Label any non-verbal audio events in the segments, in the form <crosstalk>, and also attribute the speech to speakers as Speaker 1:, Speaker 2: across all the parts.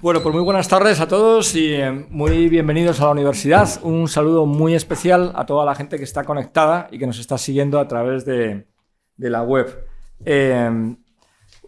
Speaker 1: Bueno, pues muy buenas tardes a todos y eh, muy bienvenidos a la universidad. Un saludo muy especial a toda la gente que está conectada y que nos está siguiendo a través de, la web. Eh,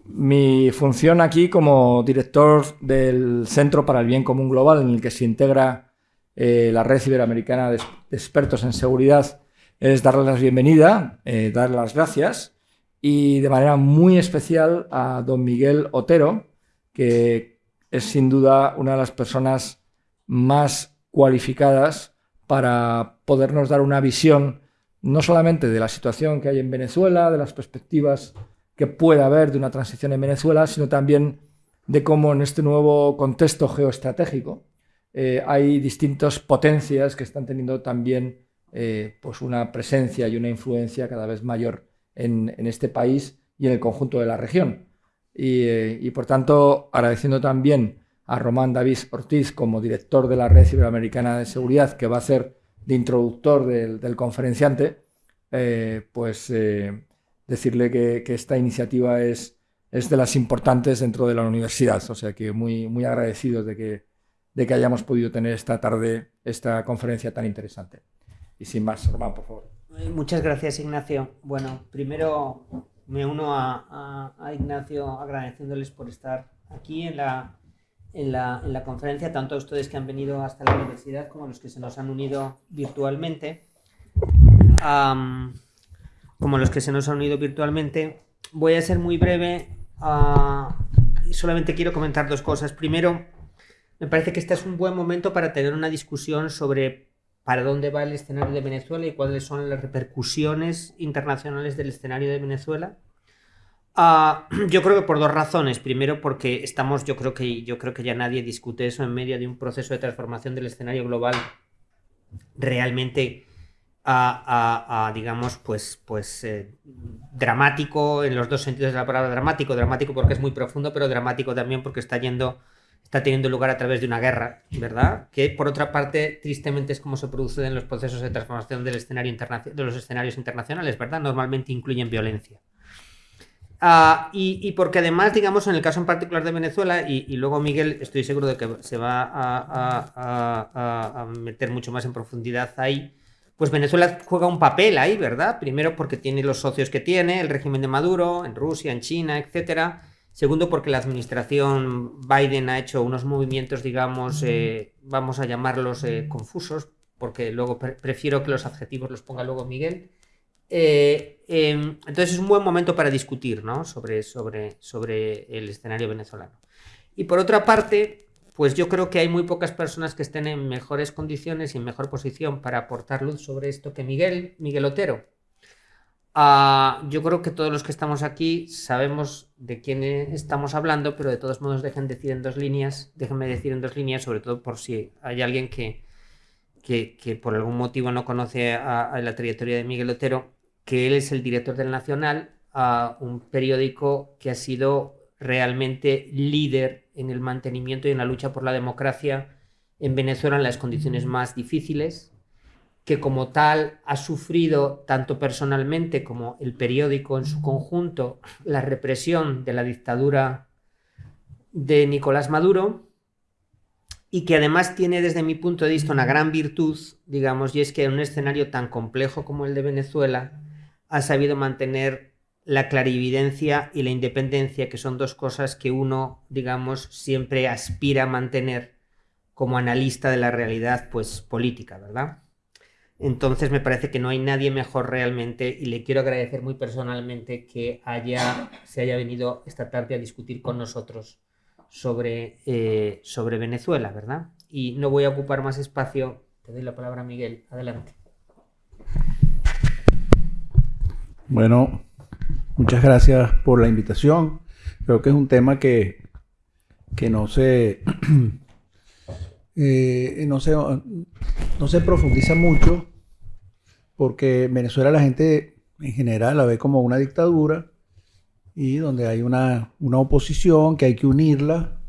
Speaker 1: mi función aquí como director del Centro para el Bien Común Global, en el que se integra eh, la Red Iberoamericana de, Expertos en Seguridad, es darles la bienvenida, eh, darles las gracias y de manera muy especial a don Miguel Otero, que es sin duda una de las personas más cualificadas para podernos dar una visión no solamente de la situación que hay en Venezuela, de las perspectivas que pueda haber de una transición en Venezuela, sino también de cómo en este nuevo contexto geoestratégico eh, hay distintas potencias que están teniendo también eh, pues una presencia y una influencia cada vez mayor en, este país y en el conjunto de la región. Y, eh, por tanto, agradeciendo también a Román David Ortiz como director de la Red Iberoamericana de Seguridad, que va a ser de introductor del, del conferenciante, pues decirle que, esta iniciativa es, es, de las importantes dentro de la universidad. O sea que muy, muy agradecidos de que, de que hayamos podido tener esta tarde esta conferencia tan interesante. Y sin más, Román, por favor.
Speaker 2: Eh, muchas gracias, Ignacio. Bueno, primero me uno a, Ignacio agradeciéndoles por estar aquí en la, en la, en la, conferencia, tanto a ustedes que han venido hasta la universidad como a los que se nos han unido virtualmente como los que se nos han unido virtualmente. Voy a ser muy breve ah, y solamente quiero comentar dos cosas. Primero, me parece que este es un buen momento para tener una discusión sobre para dónde va el escenario de Venezuela y cuáles son las repercusiones internacionales del escenario de Venezuela. Ah, <clears throat> yo creo que por dos razones. Primero, porque estamos, yo creo que yo creo que ya nadie discute eso en medio de un proceso de transformación del escenario global realmente digamos, pues, pues eh, dramático en los dos sentidos de la palabra dramático, dramático porque es muy profundo, pero dramático también porque está yendo, está teniendo lugar a través de una guerra, ¿verdad? Que por otra parte, tristemente es como se producen los procesos de transformación del escenario de los escenarios internacionales, ¿verdad? Normalmente incluyen violencia. Ah, y, porque además, digamos, en el caso en particular de Venezuela, y, luego Miguel, estoy seguro de que se va a, a meter mucho más en profundidad ahí, pues Venezuela juega un papel ahí, ¿verdad? Primero porque tiene los socios que tiene, el régimen de Maduro, en Rusia, en China, etc. Segundo porque la administración Biden ha hecho unos movimientos, digamos, eh, vamos a llamarlos eh, confusos, porque luego prefiero que los adjetivos los ponga luego Miguel. Eh, em, entonces es un buen momento para discutir ¿no? sobre, sobre, sobre el escenario venezolano. Y por otra parte, pues yo creo que hay muy pocas personas que estén en mejores condiciones y en mejor posición para aportar luz sobre esto que Miguel, Miguel Otero. Ah, yo creo que todos los que estamos aquí sabemos de quién estamos hablando, pero de todos modos dejen decir en dos líneas, déjenme decir en dos líneas, sobre todo por si hay alguien que, que, por algún motivo no conoce a, la trayectoria de Miguel Otero, que él es el director del Nacional, a un periódico que ha sido realmente líder en el mantenimiento y en la lucha por la democracia en Venezuela en las condiciones más difíciles, que como tal ha sufrido tanto personalmente como el periódico en su conjunto la represión de la dictadura de Nicolás Maduro y que además tiene desde mi punto de vista una gran virtud, digamos, y es que en un escenario tan complejo como el de Venezuela ha sabido mantener la clarividencia y la independencia, que son dos cosas que uno, digamos, siempre aspira a mantener como analista de la realidad, pues, política, ¿verdad? Entonces me parece que no hay nadie mejor realmente y le quiero agradecer muy personalmente que haya, se haya venido esta tarde a discutir con nosotros sobre, eh, sobre Venezuela, ¿verdad? Y no voy a ocupar más espacio. Te doy la palabra, Miguel. Adelante.
Speaker 3: Bueno, Muchas gracias por la invitación. Creo que es un tema que, que no se, <clears throat> eh, no se no se profundiza mucho porque Venezuela la gente en general la ve como una dictadura y donde hay una, una oposición que hay que unirla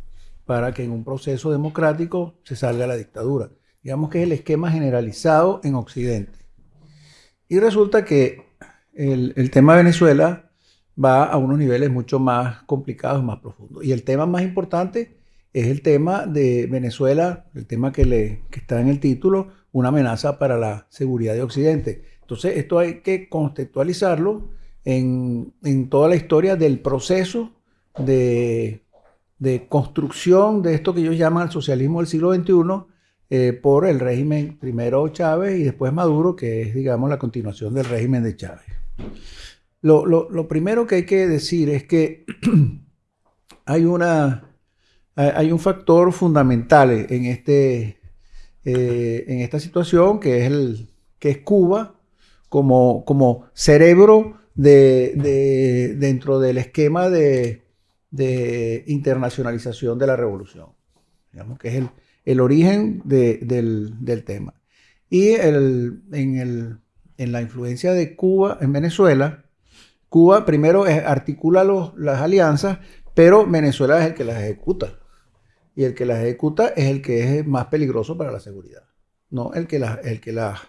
Speaker 3: para que en un proceso democrático se salga la dictadura. Digamos que es el esquema generalizado en Occidente. Y resulta que el, el tema de Venezuela va a unos niveles mucho más complicados, más profundos. Y el tema más importante es el tema de Venezuela, el tema que, le, que está en el título, una amenaza para la seguridad de Occidente. Entonces, esto hay que contextualizarlo en, en toda la historia del proceso de, de, construcción de esto que ellos llaman el socialismo del siglo XXI eh, por el régimen primero Chávez y después Maduro, que es, digamos, la continuación del régimen de Chávez. Lo, lo, lo primero que hay que decir es que <clears throat> hay, una, hay un factor fundamental en, este, eh, en esta situación que es, el, que es Cuba como, como cerebro de, de, dentro del esquema de, de, internacionalización de la revolución, digamos que es el, el origen del, del, tema. Y el, en, el, en, la influencia de Cuba en Venezuela, Cuba primero articula los, las alianzas, pero Venezuela es el que las ejecuta. Y el que las ejecuta es el que es más peligroso para la seguridad. No el que las, el que las,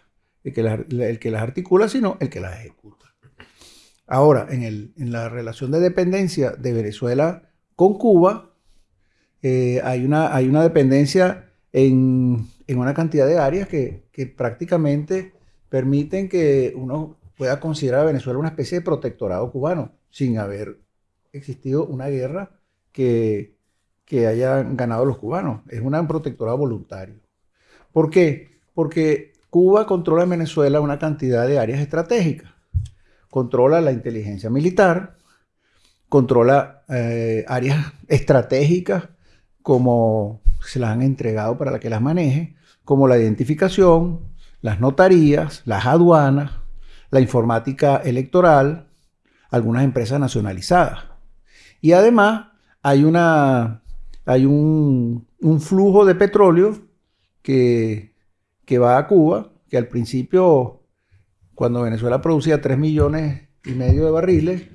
Speaker 3: el que el que las articula, sino el que las ejecuta. Ahora, en, el, en la relación de dependencia de Venezuela con Cuba, eh, hay, una, hay una dependencia en, en una cantidad de áreas que, que, prácticamente permiten que uno pueda considerar a Venezuela una especie de protectorado cubano, sin haber existido una guerra que, que hayan ganado los cubanos. Es un protectorado voluntario. ¿Por qué? Porque Cuba controla en Venezuela una cantidad de áreas estratégicas controla la inteligencia militar, controla eh, áreas estratégicas como se las han entregado para que las maneje, como la identificación, las notarías, las aduanas, la informática electoral, algunas empresas nacionalizadas. Y además hay, una, hay un, flujo de petróleo que, que va a Cuba, que al principio cuando Venezuela producía 3 millones y medio de barriles,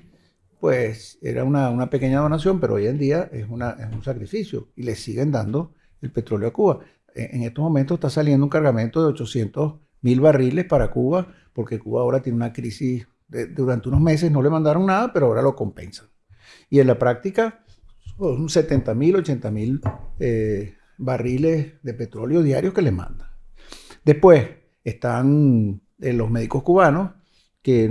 Speaker 3: pues era una, pequeña donación, pero hoy en día es, una, un sacrificio y le siguen dando el petróleo a Cuba. En, estos momentos está saliendo un cargamento de 800 mil barriles para Cuba, porque Cuba ahora tiene una crisis, durante unos meses no le mandaron nada, pero ahora lo compensan. Y en la práctica, son 70 mil, 80 mil eh, barriles de petróleo diarios que le mandan. Después están los médicos cubanos, que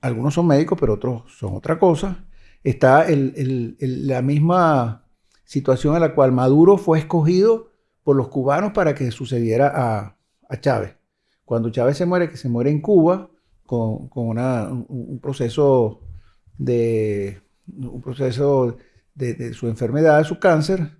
Speaker 3: algunos son médicos, pero otros son otra cosa, está la misma situación en la cual Maduro fue escogido por los cubanos para que sucediera a, Chávez. Cuando Chávez se muere, que se muere en Cuba, con, un, proceso de un proceso de, su enfermedad, de su cáncer,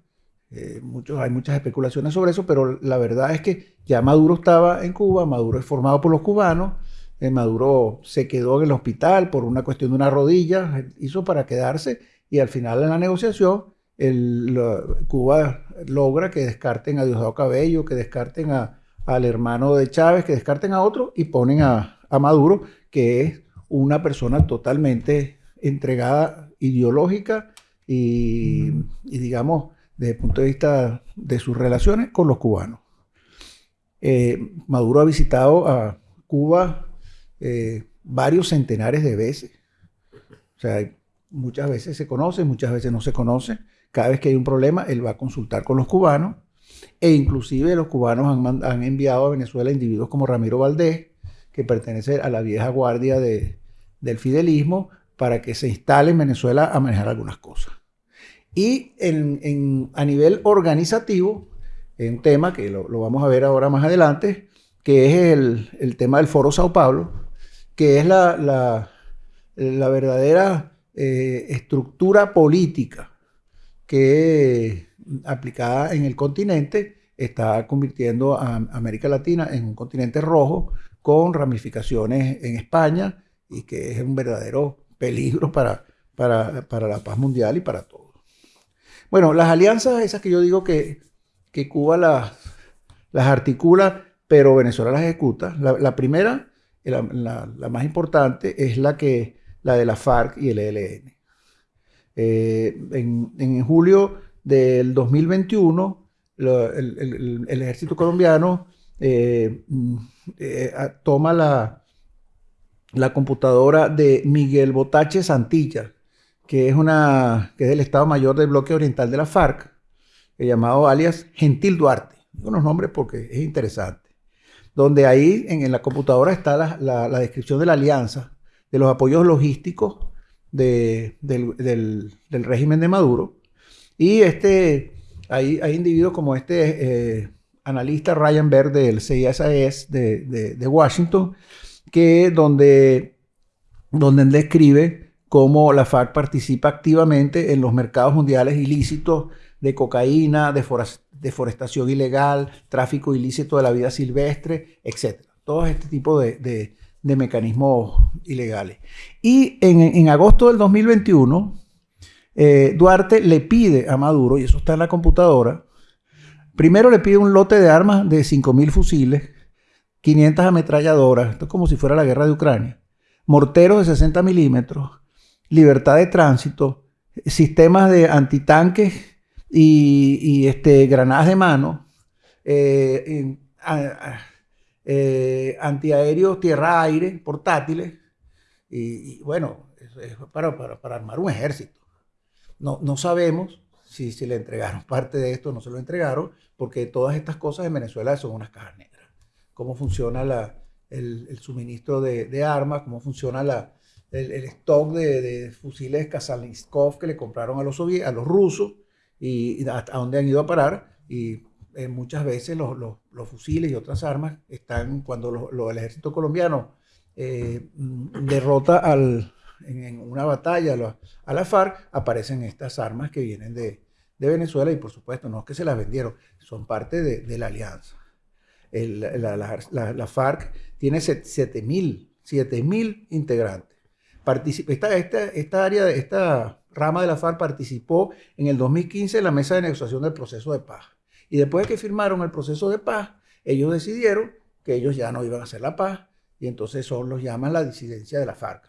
Speaker 3: eh, hay muchas especulaciones sobre eso, pero la verdad es que ya Maduro estaba en Cuba, Maduro es formado por los cubanos, eh, Maduro se quedó en el hospital por una cuestión de una rodilla, hizo para quedarse y al final en la negociación el, Cuba logra que descarten a Diosdado Cabello, que descarten a, al hermano de Chávez, que descarten a otro y ponen a, a Maduro, que es una persona totalmente entregada ideológica y, y digamos, desde el punto de vista de sus relaciones con los cubanos. Eh, Maduro ha visitado a Cuba eh, varios centenares de veces. O sea, muchas veces se conoce, muchas veces no se conoce. Cada vez que hay un problema, él va a consultar con los cubanos. E inclusive los cubanos han, han enviado a Venezuela individuos como Ramiro Valdés, que pertenece a la vieja guardia de, del fidelismo, para que se instale en Venezuela a manejar algunas cosas. Y a nivel organizativo, un tema que lo, vamos a ver ahora más adelante, que es el, tema del Foro Sao Paulo, que es la, verdadera eh, estructura política que aplicada en el continente está convirtiendo a América Latina en un continente rojo con ramificaciones en España y que es un verdadero peligro para, para, la paz mundial y para todo. Bueno, las alianzas esas que yo digo que, que Cuba las, las articula, pero Venezuela las ejecuta. La, primera, la, la, más importante, es la, que, la de la FARC y el ELN. Eh, en, en, julio del 2021, el, el, ejército colombiano eh, eh, toma la, la computadora de Miguel Botache Santilla, que es, una, que es el Estado Mayor del Bloque Oriental de la FARC, llamado alias Gentil Duarte. Digo nombres porque es interesante. Donde ahí en, la computadora está la, descripción de la alianza, de los apoyos logísticos del, régimen de Maduro. Y este, hay, hay individuos como este eh, analista Ryan Berg del CISAS de, de, Washington, que donde, donde describe cómo la FARC participa activamente en los mercados mundiales ilícitos de cocaína, deforestación ilegal, tráfico ilícito de la vida silvestre, etc. Todo este tipo de, mecanismos ilegales. Y en, agosto del 2021, eh, Duarte le pide a Maduro, y eso está en la computadora, primero le pide un lote de armas de 5.000 fusiles, 500 ametralladoras, esto es como si fuera la guerra de Ucrania, morteros de 60 milímetros, libertad de tránsito, sistemas de antitanques y, este, granadas de mano, eh, eh, antiaéreos tierra-aire, portátiles, y, bueno, es para, para, armar un ejército. No, no sabemos si, si, le entregaron parte de esto, no se lo entregaron, porque todas estas cosas en Venezuela son unas cajas negras. Cómo funciona la, el, suministro de, armas, cómo funciona la, el, stock de, fusiles Kazalinskov que le compraron a los, a los rusos, y, a, dónde han ido a parar. Y eh, muchas veces los, los, fusiles y otras armas están, cuando el ejército colombiano eh, mm, derrota al, en, una batalla a la, FARC, aparecen estas armas que vienen de, de, Venezuela y por supuesto no es que se las vendieron, son parte de, de la alianza. la, la, la, FARC tiene 7.000 integrantes. Esta, esta, esta área, esta rama de la FARC participó en el 2015 en la mesa de negociación del proceso de paz. Y después de que firmaron el proceso de paz, ellos decidieron que ellos ya no iban a hacer la paz y entonces son los llaman la disidencia de la FARC.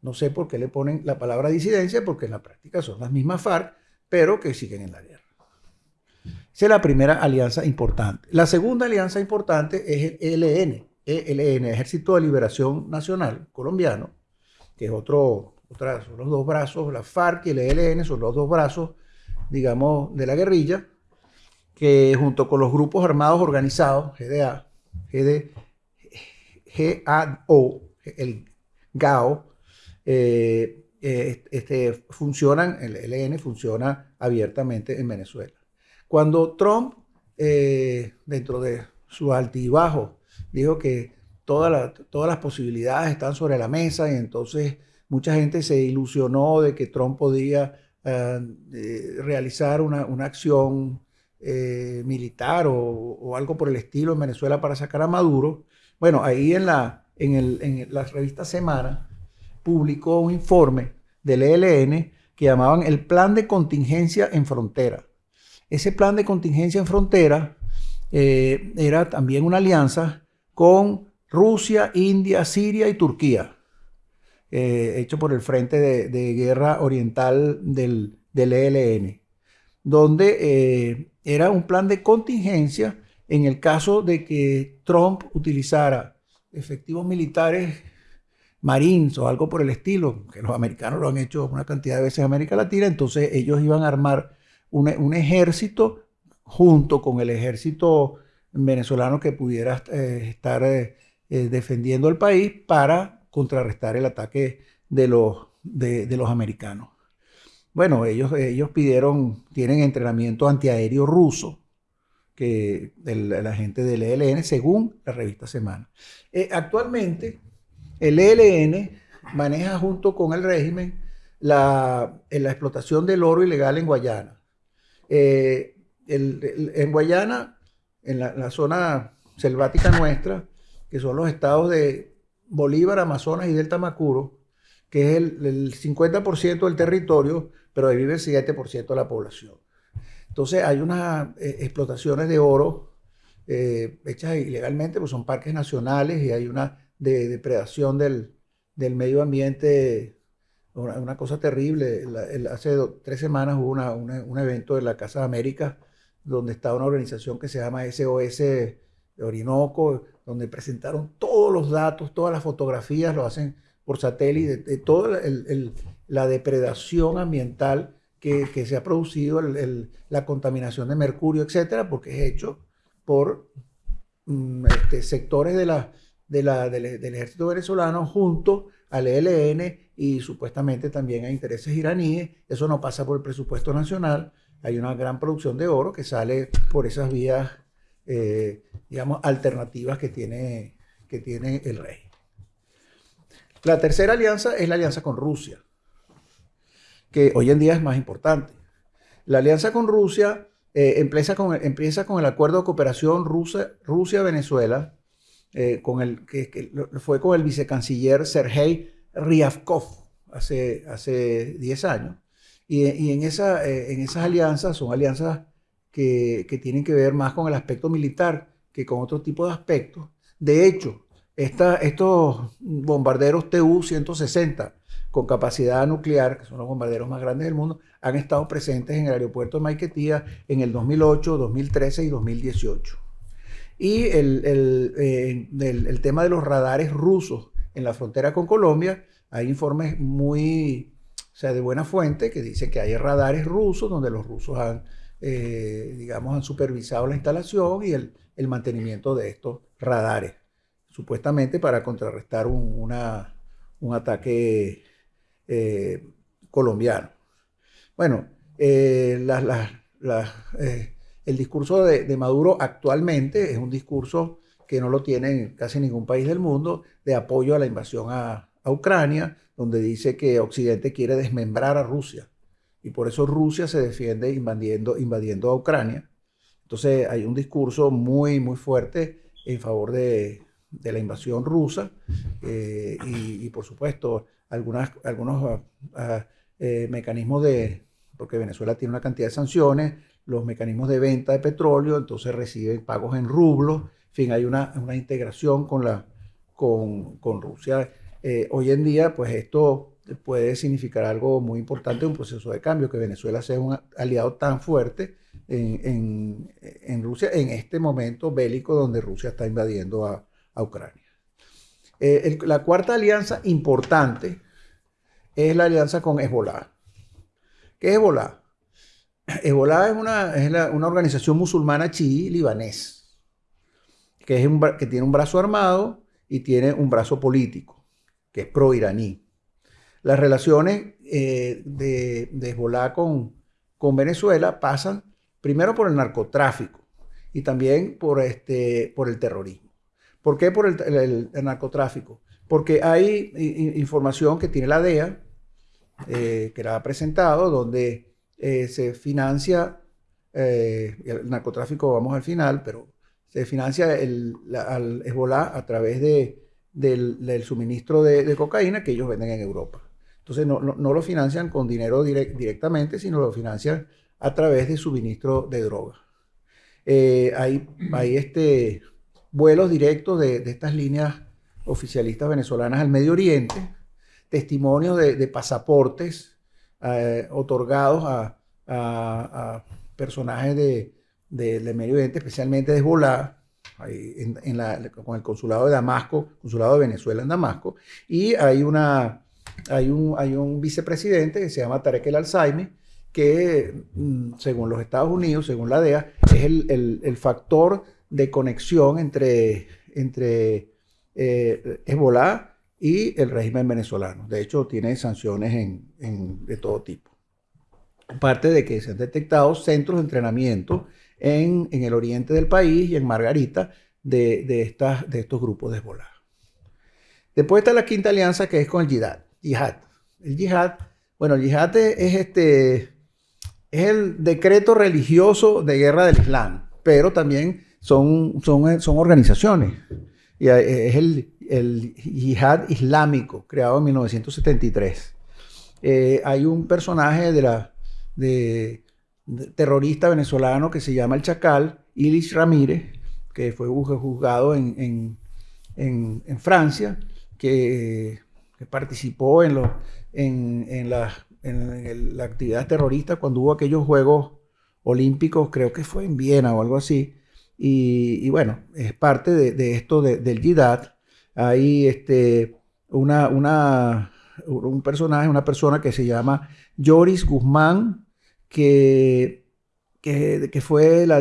Speaker 3: No sé por qué le ponen la palabra disidencia, porque en la práctica son las mismas FARC, pero que siguen en la guerra. Esa es la primera alianza importante. La segunda alianza importante es el ELN, ELN, Ejército de Liberación Nacional Colombiano, que es otro son los dos brazos, la FARC y el ELN son los dos brazos, digamos, de la guerrilla, que junto con los grupos armados organizados, GDA, GD, GAO, el GAO, eh, eh, este, funcionan, el ELN funciona abiertamente en Venezuela. Cuando Trump, eh, dentro de su altibajo, dijo que todas las posibilidades están sobre la mesa y entonces Mucha gente se ilusionó de que Trump podía eh, realizar una, acción eh, militar o, algo por el estilo en Venezuela para sacar a Maduro. Bueno, ahí en la, en, la revista Semana publicó un informe del ELN que llamaban el Plan de Contingencia en Frontera. Ese plan de contingencia en frontera eh, era también una alianza con Rusia, India, Siria y Turquía. Eh, hecho por el Frente de, Guerra Oriental del, del ELN, donde eh, era un plan de contingencia en el caso de que Trump utilizara efectivos militares marines o algo por el estilo, que los americanos lo han hecho una cantidad de veces en América Latina, entonces ellos iban a armar un, ejército junto con el ejército venezolano que pudiera eh, estar defendiendo el país para contrarrestar el ataque de los, de, los americanos. Bueno, ellos, ellos pidieron, tienen entrenamiento antiaéreo ruso, que la gente del ELN, según la revista Semana. Eh, actualmente, el ELN maneja junto con el régimen la, la explotación del oro ilegal en Guayana. Eh, en Guayana, en la, zona selvática nuestra, que son los estados de Bolívar, Amazonas y Delta Macuro, que es el, 50% del territorio, pero ahí vive el 7% de la población. Entonces hay unas eh, explotaciones de oro eh, hechas ilegalmente, pues son parques nacionales y hay una depredación del, medio ambiente, una, cosa terrible. hace tres semanas hubo un evento en la Casa de América donde está una organización que se llama SOS Orinoco, donde presentaron todos los datos, todas las fotografías, lo hacen por satélite, de, toda la depredación ambiental que, se ha producido la contaminación de mercurio, etcétera, porque es hecho por mm, este, sectores de la, del, ejército venezolano junto al ELN y supuestamente también a intereses iraníes. Eso no pasa por el presupuesto nacional. Hay una gran producción de oro que sale por esas vías, eh, digamos, alternativas que tiene, que tiene el rey. La tercera alianza es la alianza con Rusia, que hoy en día es más importante. La alianza con Rusia eh, empieza, con, empieza con el acuerdo de cooperación Rusia-Venezuela, eh, con el, que, fue con el vicecanciller Sergei Ryabkov hace, hace 10 años. Y, en, esa, eh, en esas alianzas son alianzas que, que, tienen que ver más con el aspecto militar que con otro tipo de aspectos. De hecho, esta, estos bombarderos TU-160 con capacidad nuclear, que son los bombarderos más grandes del mundo, han estado presentes en el aeropuerto de Maiquetía en el 2008, 2013 y 2018. Y el, eh, el, el, tema de los radares rusos en la frontera con Colombia, hay informes muy, o sea, de buena fuente que dicen que hay radares rusos donde los rusos han, eh, digamos, han supervisado la instalación y el, mantenimiento de estos radares, supuestamente para contrarrestar un, una, un ataque eh, colombiano. Bueno, las, el discurso de, Maduro actualmente es un discurso que no lo tiene casi ningún país del mundo, de apoyo a la invasión a, Ucrania, donde dice que Occidente quiere desmembrar a Rusia. Y por eso Rusia se defiende invadiendo, invadiendo a Ucrania. Entonces hay un discurso muy, muy fuerte en favor de, la invasión rusa eh, y, por supuesto algunas, algunos ah, ah, eh, mecanismos de, porque Venezuela tiene una cantidad de sanciones, los mecanismos de venta de petróleo, entonces reciben pagos en rublos, en fin, hay una, integración con, la, con, Rusia. Eh, hoy en día, pues esto puede significar algo muy importante, un proceso de cambio, que Venezuela sea un aliado tan fuerte en, Rusia en este momento bélico donde Rusia está invadiendo a, Ucrania. Eh, la cuarta alianza importante es la alianza con Hezbollah. ¿Qué es Hezbollah? Hezbollah es una, una organización musulmana chií libanés, que, es que tiene un brazo armado y tiene un brazo político, que es pro-iraní. Las relaciones eh, de, de, Hezbollah con, Venezuela pasan primero por el narcotráfico y también por, este, el terrorismo. ¿Por qué por el, narcotráfico? Porque hay información que tiene la DEA, eh, que la ha presentado, donde eh, se financia eh, el narcotráfico, vamos al final, pero se financia el, al Hezbollah a través de, del, suministro de, cocaína que ellos venden en Europa. Entonces no, lo financian con dinero directamente, sino lo financian a través de suministro de droga. Eh, hay hay este, vuelos directos de, estas líneas oficialistas venezolanas al Medio Oriente, testimonios de pasaportes eh, otorgados a, personajes de, de, Medio Oriente, especialmente de Hezbollah, en, la, con el consulado de Damasco, consulado de Venezuela en Damasco, y hay, una, hay, un, vicepresidente que se llama Tarek El Alzheimer, que mm, según los Estados Unidos, según la DEA, es el, factor de conexión entre, entre eh, Hezbollah y el régimen venezolano. De hecho, tiene sanciones de todo tipo. Aparte de que se han detectado centros de entrenamiento en, el oriente del país y en Margarita de, estos grupos de Hezbollah. Después está la quinta alianza que es con el Yihad. Yihad. El Yihad, bueno, el Yihad es, este, es el decreto religioso de guerra del Islam, pero también son, son, son organizaciones. Y es el, el yihad islámico, creado en 1973. Eh, hay un personaje de la, de, terrorista venezolano que se llama el Chacal, Ilis Ramírez, que fue juzgado en, en, en, Francia, que, que, participó en, lo, en, la, en la actividad terrorista cuando hubo aquellos Juegos Olímpicos, creo que fue en Viena o algo así. Y, bueno, es parte de, esto del Jihad, hay este, una, una, un personaje, una persona que se llama Joris Guzmán, que, que, fue la,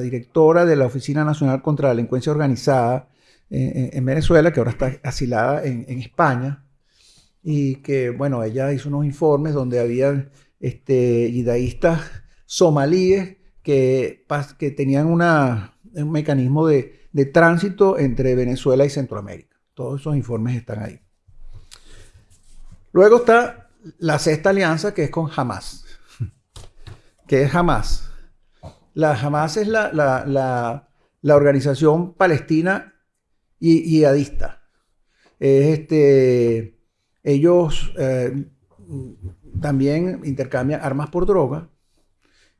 Speaker 3: directora de la Oficina Nacional contra la Delincuencia Organizada en, Venezuela, que ahora está asilada en, España, y que, bueno, ella hizo unos informes donde había este, yidaístas somalíes que, que tenían una, un mecanismo de, de tránsito entre Venezuela y Centroamérica. Todos esos informes están ahí. Luego está la sexta alianza que es con Hamas. ¿Qué es Hamas? La Hamas es la, la, organización palestina y yihadista. este, ellos eh, también intercambian armas por droga.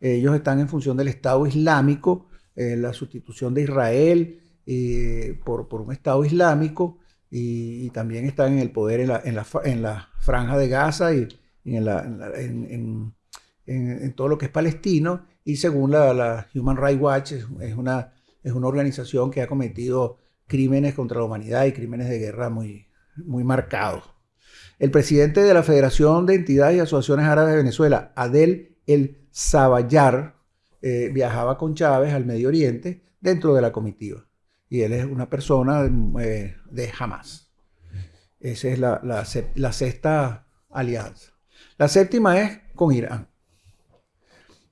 Speaker 3: Ellos están en función del Estado Islámico, eh, la sustitución de Israel eh, por, por, un Estado Islámico y, también están en el poder en la, en la, en la franja de Gaza y, en, en, todo lo que es palestino. Y según la, Human Rights Watch, es, una, es una organización que ha cometido crímenes contra la humanidad y crímenes de guerra muy, muy marcados. El presidente de la Federación de Entidades y Asociaciones Árabes de Venezuela, Adel El Sabayar, eh, viajaba con Chávez al Medio Oriente dentro de la comitiva y él es una persona eh, de Hamas. Esa es la, sexta alianza. La séptima es con Irán.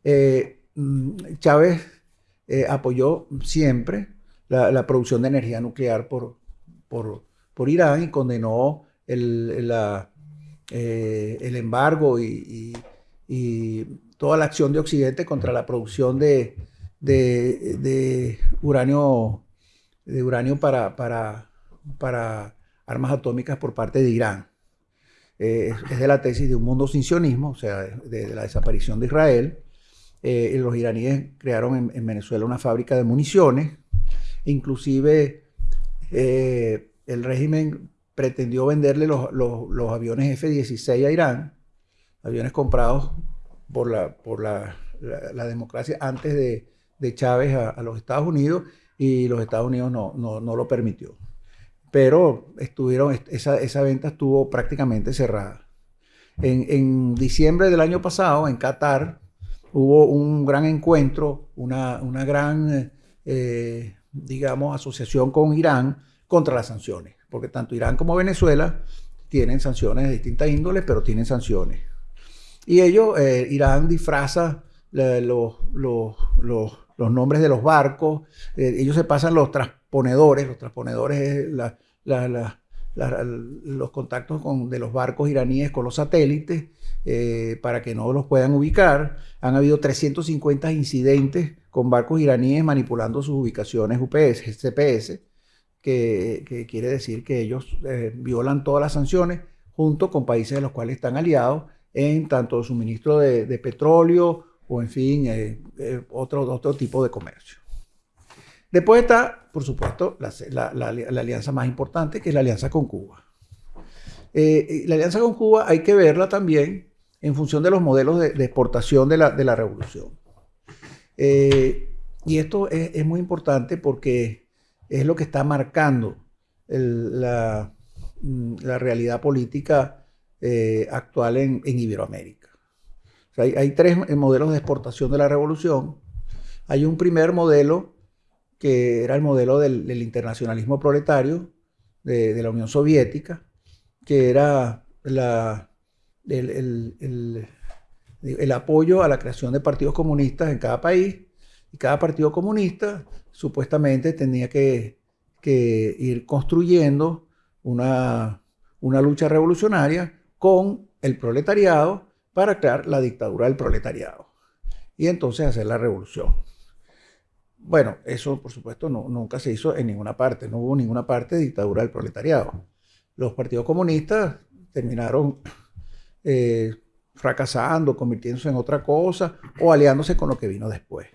Speaker 3: Eh, mm, Chávez apoyó siempre la, producción de energía nuclear por, por, Irán y condenó el, el embargo y, toda la acción de Occidente contra la producción de, de uranio de uranio para, para, para armas atómicas por parte de Irán. Eh, es de la tesis de un mundo sin sionismo, o sea, de, la desaparición de Israel. Eh, los iraníes crearon en, Venezuela una fábrica de municiones. Inclusive eh, el régimen pretendió venderle los, aviones F-16 a Irán, aviones comprados por la, por la, democracia antes de, Chávez a los Estados Unidos y los Estados Unidos no, no, lo permitió. Pero estuvieron, esa, esa venta estuvo prácticamente cerrada. En, en, diciembre del año pasado, en Qatar, hubo un gran encuentro, una, una gran, eh, digamos, asociación con Irán contra las sanciones. Porque tanto Irán como Venezuela tienen sanciones de distintas índoles, pero tienen sanciones. Y ellos, eh, Irán disfraza los, los, los los nombres de los barcos, eh, ellos se pasan los transponedores, los transponedores es los contactos con, de los barcos iraníes con los satélites eh, para que no los puedan ubicar. Han habido 350 incidentes con barcos iraníes manipulando sus ubicaciones UPS, CPS, que, quiere decir que ellos eh, violan todas las sanciones junto con países de los cuales están aliados en tanto suministro de, petróleo o en fin, eh, eh, otro, otro tipo de comercio. Después está, por supuesto, la, alianza más importante, que es la alianza con Cuba. Eh, la alianza con Cuba hay que verla también en función de los modelos de, exportación de la, revolución. y esto es, muy importante porque es lo que está marcando la, realidad política actual en Iberoamérica hay, tres modelos de exportación de la revolución. Hay un primer modelo que era el modelo del, internacionalismo proletario de, la Unión Soviética, que era la, el, apoyo a la creación de partidos comunistas en cada país. Y cada partido comunista supuestamente tenía que, ir construyendo una, una lucha revolucionaria con el proletariado para crear la dictadura del proletariado y entonces hacer la revolución. Bueno, eso por supuesto no, nunca se hizo en ninguna parte, no hubo ninguna parte de dictadura del proletariado. Los partidos comunistas terminaron eh, fracasando, convirtiéndose en otra cosa o aliándose con lo que vino después.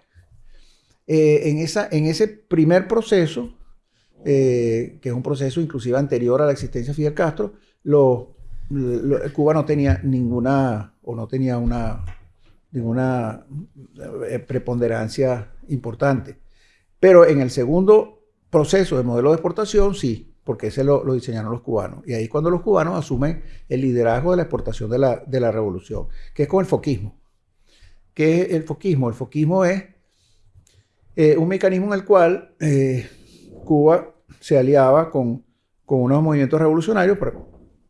Speaker 3: Eh, en, esa, en ese primer proceso, eh, que es un proceso inclusive anterior a la existencia de Fidel Castro, Cuba no tenía ninguna, o no tenía una, ninguna preponderancia importante. Pero en el segundo proceso de modelo de exportación, sí, porque ese lo, diseñaron los cubanos. Y ahí cuando los cubanos asumen el liderazgo de la exportación de la, de la revolución, que es con el foquismo. ¿Qué es el foquismo? El foquismo es eh, un mecanismo en el cual eh, Cuba se aliaba con, con, unos movimientos revolucionarios,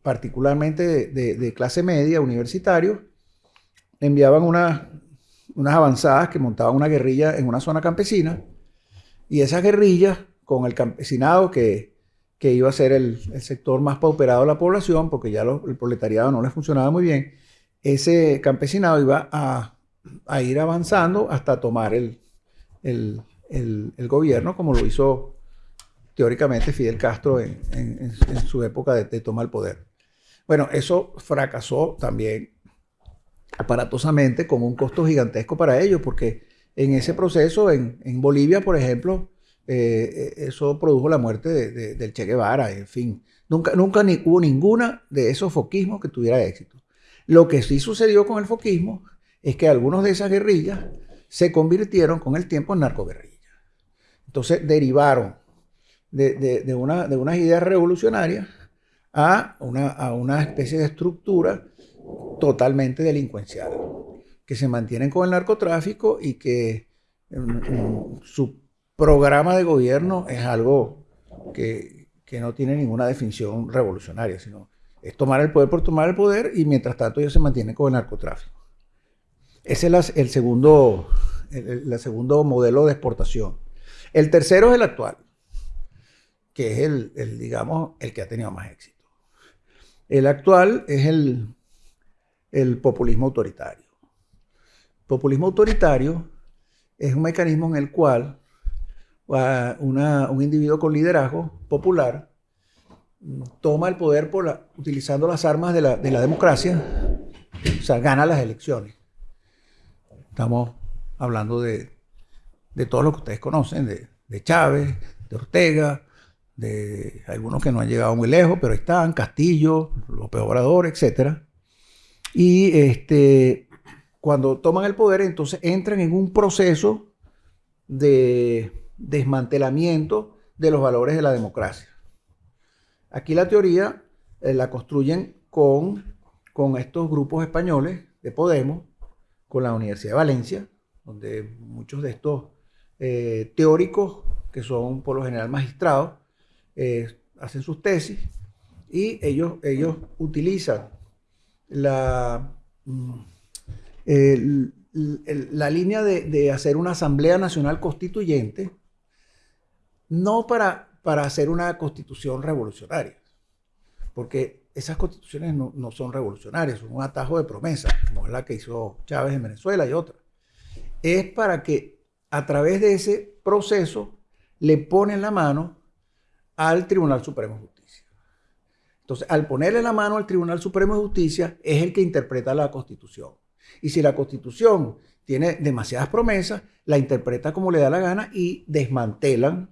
Speaker 3: particularmente de, clase media, universitarios, enviaban unas avanzadas que montaban una guerrilla en una zona campesina, y esas guerrillas, con el campesinado que, que iba a ser el, sector más pauperado de la población, porque ya el proletariado no les funcionaba muy bien, ese campesinado iba a, ir avanzando hasta tomar el, gobierno, como lo hizo teóricamente Fidel Castro en, su época de, tomar el poder. Bueno, eso fracasó también aparatosamente con un costo gigantesco para ellos, porque en ese proceso, en, Bolivia, por ejemplo, eh, eso produjo la muerte de, del Che Guevara, en fin. Nunca, nunca ni, hubo ninguna de esos foquismos que tuviera éxito. Lo que sí sucedió con el foquismo es que algunos de esas guerrillas se convirtieron con el tiempo en narcoguerrillas. Entonces derivaron de, una, de unas ideas revolucionarias a una, a una especie de estructura totalmente delincuencial, que se mantienen con el narcotráfico y que su programa de gobierno es algo que, no tiene ninguna definición revolucionaria, sino es tomar el poder por tomar el poder y mientras tanto ellos se mantienen con el narcotráfico. Ese es el segundo, el, segundo modelo de exportación. El tercero es el actual, que es el, digamos, el que ha tenido más éxito. El actual es el populismo autoritario. Populismo autoritario es un mecanismo en el cual un individuo con liderazgo popular toma el poder por utilizando las armas de la, de la democracia, o sea, gana las elecciones. Estamos hablando de, de todo lo que ustedes conocen, de, Chávez, de Ortega, de algunos que no han llegado muy lejos, pero están, Castillo, López Obrador, etc. Y este, cuando toman el poder, entonces entran en un proceso de desmantelamiento de los valores de la democracia. Aquí la teoría eh, la construyen con, con estos grupos españoles de Podemos, con la Universidad de Valencia, donde muchos de estos eh, teóricos, que son por lo general magistrados, eh, hacen sus tesis y ellos, ellos utilizan la, mm, la línea de, hacer una Asamblea Nacional Constituyente, no para, para hacer una constitución revolucionaria, porque esas constituciones no, son revolucionarias, son un atajo de promesa, como es la que hizo Chávez en Venezuela y otra. Es para que a través de ese proceso le ponen la mano al Tribunal Supremo de Justicia. Entonces, al ponerle la mano al Tribunal Supremo de Justicia, es el que interpreta la Constitución. Y si la Constitución tiene demasiadas promesas, la interpreta como le da la gana y desmantelan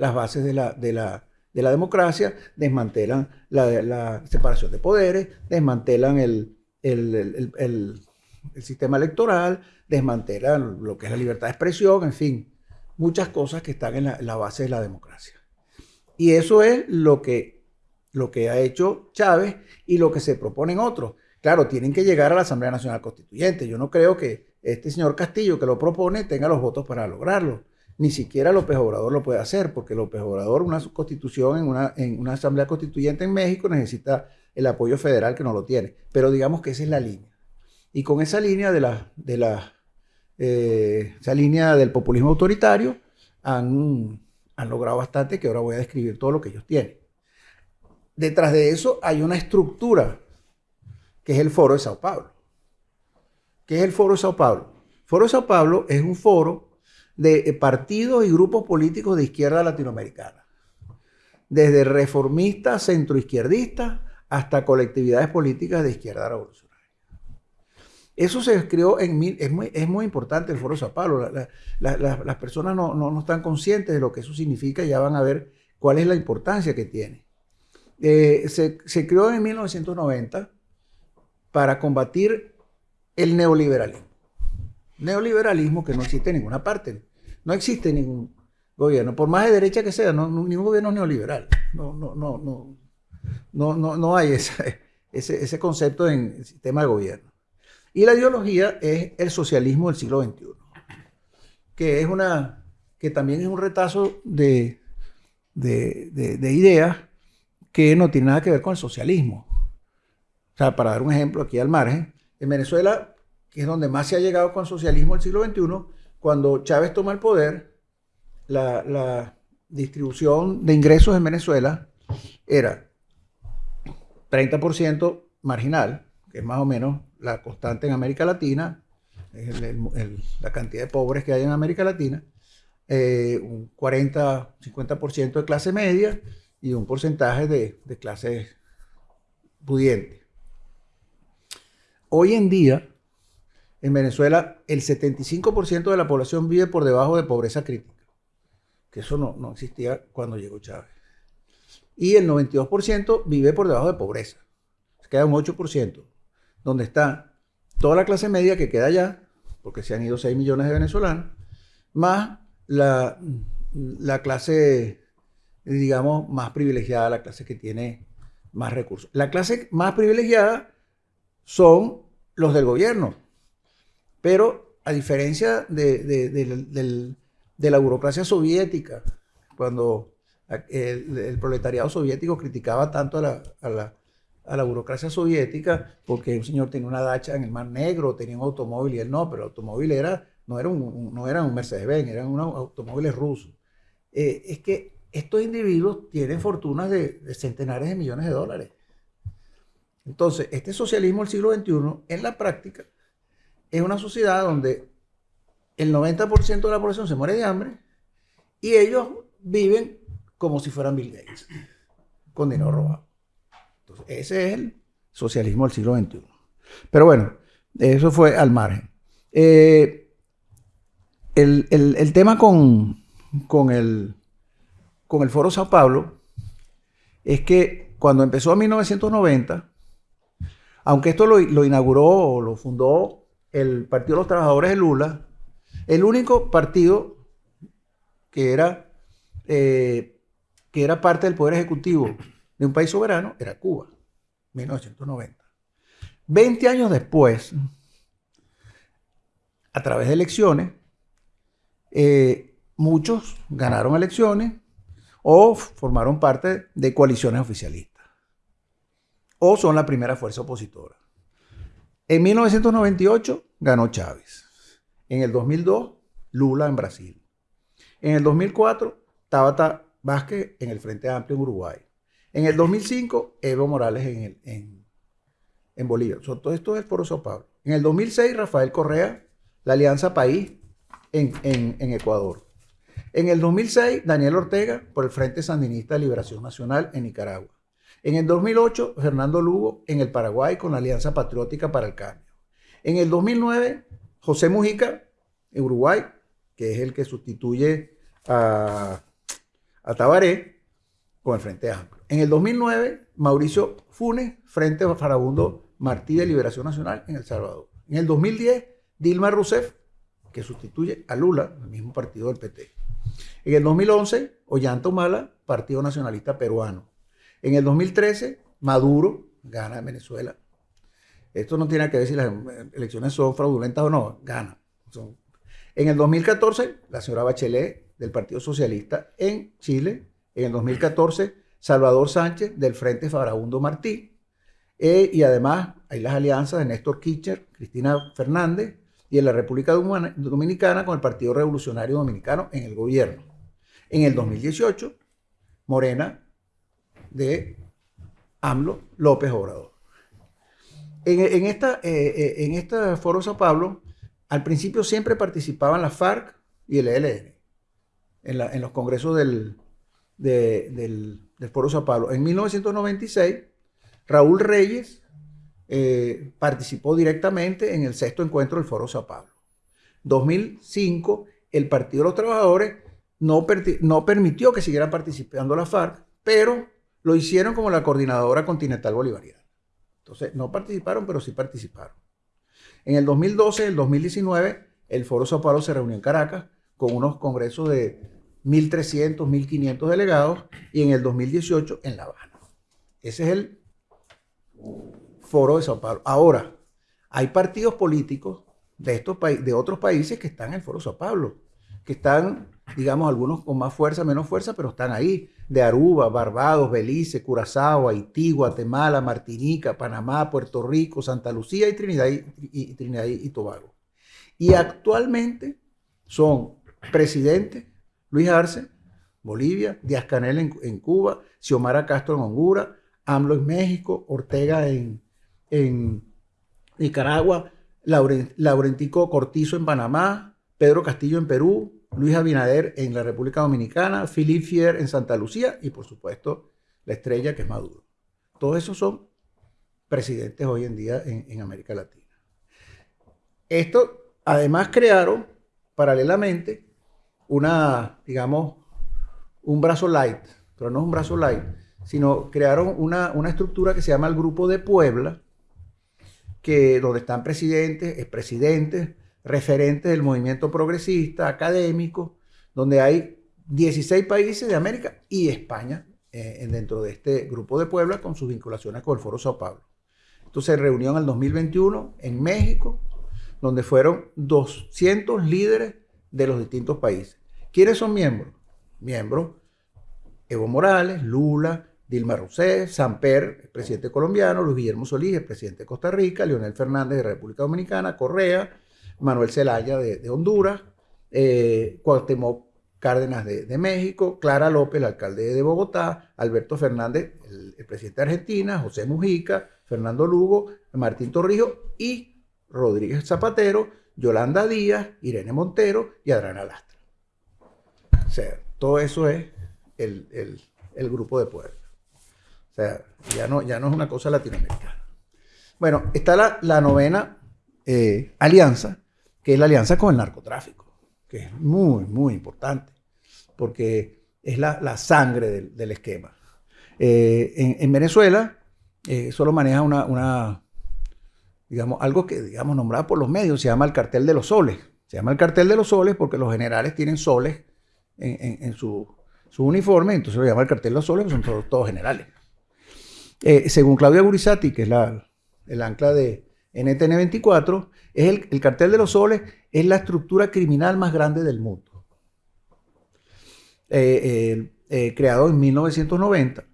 Speaker 3: las bases de la, de la, de la democracia, desmantelan la, separación de poderes, desmantelan el, sistema electoral, desmantelan lo que es la libertad de expresión, en fin, muchas cosas que están en la, base de la democracia. Y eso es lo que, lo que ha hecho Chávez y lo que se proponen otros. Claro, tienen que llegar a la Asamblea Nacional Constituyente. Yo no creo que este señor Castillo que lo propone tenga los votos para lograrlo ni siquiera López Obrador lo puede hacer, porque López Obrador, una constitución en una, en una asamblea constituyente en México, necesita el apoyo federal que no lo tiene. Pero digamos que esa es la línea. Y con esa línea de la, de la eh, esa línea del populismo autoritario, han, han logrado bastante, que ahora voy a describir todo lo que ellos tienen. Detrás de eso hay una estructura, que es el Foro de Sao Paulo. ¿Qué es el Foro de Sao Paulo? Foro de Sao Paulo es un foro de eh, partidos y grupos políticos de izquierda latinoamericana. Desde reformistas, centroizquierdistas, hasta colectividades políticas de izquierda revolucionaria. Eso se creó en... Es muy, es muy importante el Foro Sao Paulo. las personas no, no, están conscientes de lo que eso significa y ya van a ver cuál es la importancia que tiene. Eh, se, se creó en 1990 para combatir el neoliberalismo. Neoliberalismo que no existe en ninguna parte. No existe ningún gobierno, por más de derecha que sea, no, ningún gobierno neoliberal. No, no, no, no, no, no, no hay ese, concepto en el sistema de gobierno. Y la ideología es el socialismo del siglo XXI, que es una, que también es un retazo de ideas que no tiene nada que ver con el socialismo. O sea, para dar un ejemplo aquí al margen, en Venezuela, que es donde más se ha llegado con el socialismo del siglo XXI, cuando Chávez toma el poder, la, distribución de ingresos en Venezuela era 30% marginal, que es más o menos la constante en América Latina, la cantidad de pobres que hay en América Latina, eh, un 40-50% de clase media y un porcentaje de, de clase pudiente. Hoy en día, en Venezuela, el 75% de la población vive por debajo de pobreza crítica, que eso no, no existía cuando llegó Chávez. Y el 92% vive por debajo de pobreza. Se queda un 8%, donde está toda la clase media que queda allá, porque se han ido 6 millones de venezolanos, más la, la clase, digamos, más privilegiada, la clase que tiene más recursos. La clase más privilegiada son los del gobierno, pero a diferencia de, la burocracia soviética, cuando el, proletariado soviético criticaba tanto a la, burocracia soviética porque un señor tenía una dacha en el Mar Negro, tenía un automóvil y él no, pero el automóvil era, no, era un, no era un Mercedes-Benz, eran unos automóviles rusos. Eh, es que estos individuos tienen fortunas de, de centenares de millones de dólares. Entonces, este socialismo del siglo XXI, en la práctica, es una sociedad donde el 90% de la población se muere de hambre y ellos viven como si fueran Bill Gates, con dinero robado. Entonces, ese es el socialismo del siglo XXI. Pero bueno, eso fue al margen. Eh, el, tema con, con, el, con el Foro Sao Paulo es que cuando empezó en 1990, aunque esto lo, lo inauguró o lo fundó el Partido de los Trabajadores de Lula, el único partido que era, eh, que era parte del Poder Ejecutivo de un país soberano era Cuba, 1990. Veinte años después, a través de elecciones, eh, muchos ganaron elecciones o formaron parte de coaliciones oficialistas o son la primera fuerza opositora. En 1998 ganó Chávez. En el 2002, Lula en Brasil. En el 2004, Tabata Vázquez en el Frente Amplio en Uruguay. En el 2005, Evo Morales en, Bolivia. todo esto es el Foro Sao Paulo. En el 2006, Rafael Correa, la Alianza País en, en Ecuador. En el 2006, Daniel Ortega por el Frente Sandinista de Liberación Nacional en Nicaragua. En el 2008, Fernando Lugo en el Paraguay con la Alianza Patriótica para el Cambio. En el 2009, José Mujica en Uruguay, que es el que sustituye a, Tabaré con el Frente Amplio. En el 2009, Mauricio Funes frente Farabundo Martí de Liberación Nacional en El Salvador. En el 2010, Dilma Rousseff, que sustituye a Lula, el mismo partido del PT. En el 2011, Ollanta Humala, Partido Nacionalista Peruano. En el 2013, Maduro gana en Venezuela. Esto no tiene que ver si las elecciones son fraudulentas o no, gana. En el 2014, la señora Bachelet del Partido Socialista en Chile. En el 2014, Salvador Sánchez del Frente Farabundo Martí. Eh, y además hay las alianzas de Néstor Kirchner, Cristina Fernández y en la República Dominicana con el Partido Revolucionario Dominicano en el gobierno. En el 2018, Morena de AMLO López Obrador. En, esta, eh, eh, en este foro Sao Pablo, al principio siempre participaban la FARC y el ELN en, los congresos del, del, foro Sao Pablo. En 1996, Raúl Reyes eh, participó directamente en el sexto encuentro del foro Sao Pablo. 2005, el Partido de los Trabajadores no, no permitió que siguieran participando la FARC, pero lo hicieron como la coordinadora continental bolivariana. Entonces, no participaron, pero sí participaron. En el 2012, el 2019, el Foro Sao Paulo se reunió en Caracas con unos congresos de 1.300, 1.500 delegados y en el 2018 en La Habana. Ese es el Foro de Sao Paulo. Ahora, hay partidos políticos de, estos de otros países que están en el Foro Sao Paulo, que están, digamos, algunos con más fuerza, menos fuerza, pero están ahí. De Aruba, Barbados, Belice, Curazao, Haití, Guatemala, Martinica, Panamá, Puerto Rico, Santa Lucía y Trinidad y, Trinidad y Tobago. Y actualmente son presidentes Luis Arce, Bolivia, Díaz Canel en, Cuba, Xiomara Castro en Honduras, AMLO en México, Ortega en, en Nicaragua, Laurentico Cortizo en Panamá, Pedro Castillo en Perú, Luis Abinader en la República Dominicana, Philippe Fier en Santa Lucía y por supuesto la estrella que es Maduro. Todos esos son presidentes hoy en día en, América Latina. Esto además crearon paralelamente una, digamos, un brazo light, pero no es un brazo light, sino crearon una, una estructura que se llama el Grupo de Puebla, que, donde están presidentes, expresidentes, referentes del movimiento progresista, académicos, donde hay 16 países de América y España eh, dentro de este grupo de Puebla con sus vinculaciones con el Foro Sao Paulo. Entonces, reunión en el 2021 en México, donde fueron 200 líderes de los distintos países. ¿Quiénes son miembros? Miembros Evo Morales, Lula, Dilma Rousseff, Samper, presidente colombiano, Luis Guillermo Solís, presidente de Costa Rica, Leonel Fernández de República Dominicana, Correa, Manuel Zelaya de, Honduras, eh, Cuauhtémoc Cárdenas de, México, Clara López, el alcalde de Bogotá, Alberto Fernández, el, presidente de Argentina, José Mujica, Fernando Lugo, Martín Torrijos y Rodríguez Zapatero, Yolanda Díaz, Irene Montero y Adriana Lastra. O sea, todo eso es el, grupo de pueblo. O sea, ya no, ya no es una cosa latinoamericana. Bueno, está la, novena eh, alianza, que es la alianza con el narcotráfico, que es muy, muy importante, porque es la, sangre del, esquema. Eh, en, Venezuela eh, solo maneja una, digamos, algo que, digamos, nombrado por los medios, se llama el cartel de los soles. Se llama el cartel de los soles porque los generales tienen soles en, su, uniforme, entonces lo llama el cartel de los soles, porque son todos generales. Eh, según Claudia Gurizati, que es la, el ancla de NTN 24, es el, cartel de los soles es la estructura criminal más grande del mundo. Eh, eh, creado en 1990.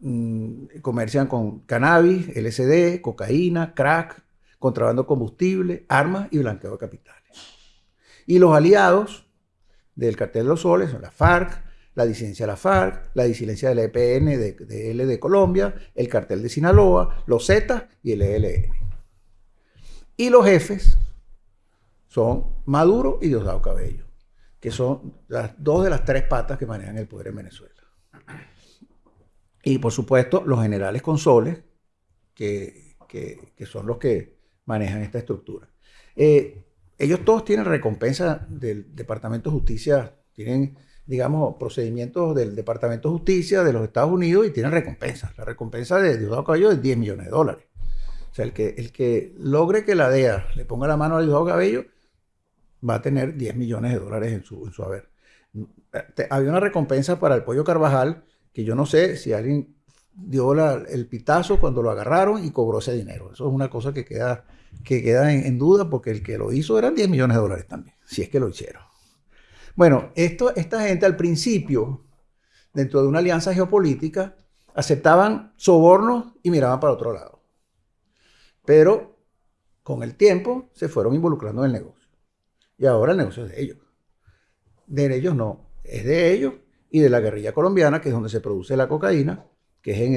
Speaker 3: Mm, comercian con cannabis, LSD, cocaína, crack, contrabando combustible, armas y blanqueo de capitales. Y los aliados del cartel de los soles son la FARC, la disidencia de la FARC, la disidencia del EPN de, L de Colombia, el cartel de Sinaloa, los Z y el ELN. Y los jefes son Maduro y Diosdado Cabello, que son las dos de las tres patas que manejan el poder en Venezuela. Y por supuesto, los generales consoles, que, que, son los que manejan esta estructura. Eh, ellos todos tienen recompensa del Departamento de Justicia, tienen digamos, procedimientos del Departamento de Justicia de los Estados Unidos y tienen recompensas. La recompensa de Diosdado Cabello es 10 millones de dólares. O sea, el que, el que logre que la DEA le ponga la mano a Diosdado Cabello va a tener 10 millones de dólares en su, en su haber. Había una recompensa para el pollo Carvajal que yo no sé si alguien dio el pitazo cuando lo agarraron y cobró ese dinero. Eso es una cosa que queda, que queda en, en duda porque el que lo hizo eran 10 millones de dólares también, si es que lo hicieron. Bueno, esta gente al principio, dentro de una alianza geopolítica, aceptaban sobornos y miraban para otro lado. Pero con el tiempo se fueron involucrando en el negocio. Y ahora el negocio es de ellos. De ellos no, es de ellos y de la guerrilla colombiana, que es donde se produce la cocaína, que es en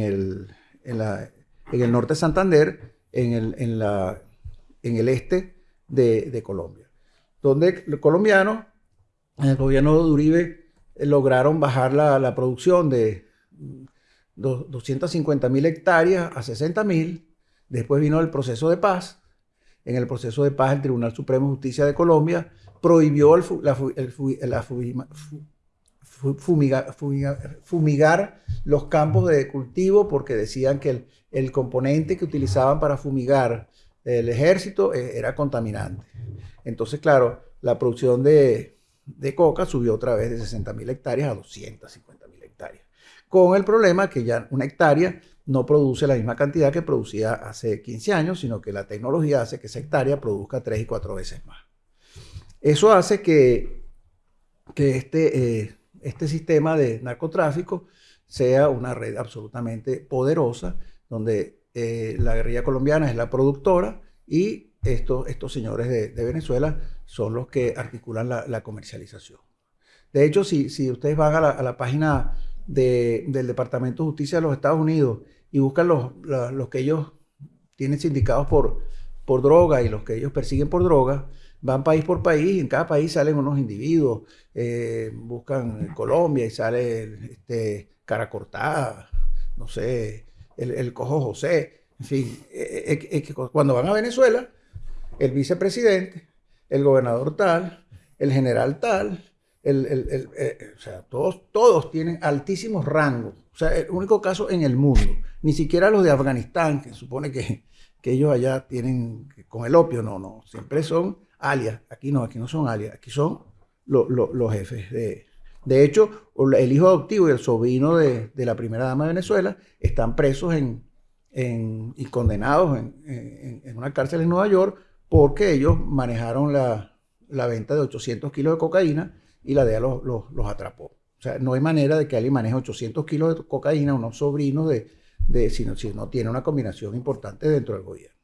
Speaker 3: el, norte de Santander, en el, este de Colombia donde los colombianos, en el gobierno de Uribe, eh, lograron bajar la, producción de 250 mil hectáreas a 60 mil. Después vino el proceso de paz. En el proceso de paz, el Tribunal Supremo de Justicia de Colombia prohibió fumigar, los campos de cultivo porque decían que el, el componente que utilizaban para fumigar el ejército eh, era contaminante. Entonces, claro, la producción de, coca subió otra vez de 60 mil hectáreas a 250 mil hectáreas. con el problema que ya una hectárea no produce la misma cantidad que producía hace 15 años, sino que la tecnología hace que esa hectárea produzca tres y cuatro veces más. Eso hace que, que este, eh, este sistema de narcotráfico sea una red absolutamente poderosa, donde eh, la guerrilla colombiana es la productora y estos, estos señores de, Venezuela son los que articulan la, comercialización. De hecho, si, ustedes van a la, página del Departamento de Justicia de los Estados Unidos y buscan los, que ellos tienen sindicados por, por droga y los que ellos persiguen por droga, van país por país y en cada país salen unos individuos, eh, buscan Colombia y sale este, cara cortada, no sé, el, cojo José, en fin, eh, eh, cuando van a Venezuela, el vicepresidente, el gobernador tal, el general tal, el, o sea, todos, todos tienen altísimos rangos. O sea, el único caso en el mundo. Ni siquiera los de Afganistán, que supone que, que ellos allá tienen con el opio, no, no. Siempre son alias. Aquí no, aquí no son alias, aquí son los jefes de... De hecho, el hijo adoptivo y el sobrino de, la primera dama de Venezuela están presos en, y condenados en, una cárcel en Nueva York porque ellos manejaron la, venta de 800 kilos de cocaína y la DEA los, los, atrapó. O sea, no hay manera de que alguien maneje 800 kilos de cocaína, unos sobrinos de, de si, no, tiene una combinación importante dentro del gobierno.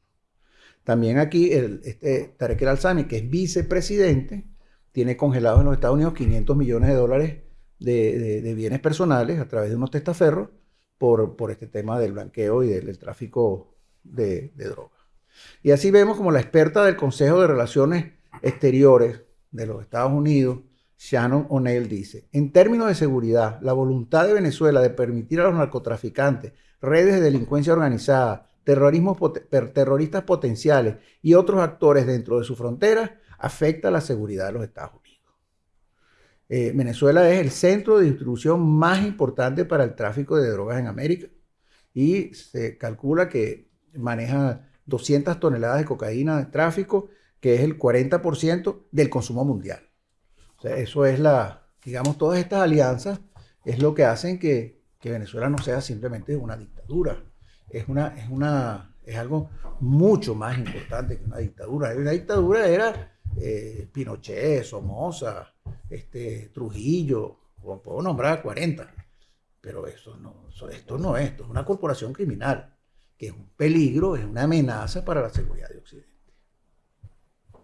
Speaker 3: También aquí el, este Tarek El Alzami, que es vicepresidente, tiene congelados en los Estados Unidos 500 millones de dólares de, bienes personales a través de unos testaferros por, este tema del blanqueo y del, tráfico de drogas. Y así vemos como la experta del Consejo de Relaciones Exteriores de los Estados Unidos, Shannon O'Neill, dice, en términos de seguridad, la voluntad de Venezuela de permitir a los narcotraficantes, redes de delincuencia organizada, terroristas potenciales y otros actores dentro de su frontera afecta la seguridad de los Estados Unidos. Eh, Venezuela es el centro de distribución más importante para el tráfico de drogas en América y se calcula que maneja 200 toneladas de cocaína de tráfico, que es el 40% del consumo mundial. O sea, eso es la, digamos, todas estas alianzas es lo que hacen que, que Venezuela no sea simplemente una dictadura es, una, es, una, es algo mucho más importante que una dictadura. Una dictadura era eh, Pinochet, Somoza, este, Trujillo, puedo nombrar 40, pero eso no, esto no es, esto es una corporación criminal, que es un peligro, es una amenaza para la seguridad de Occidente.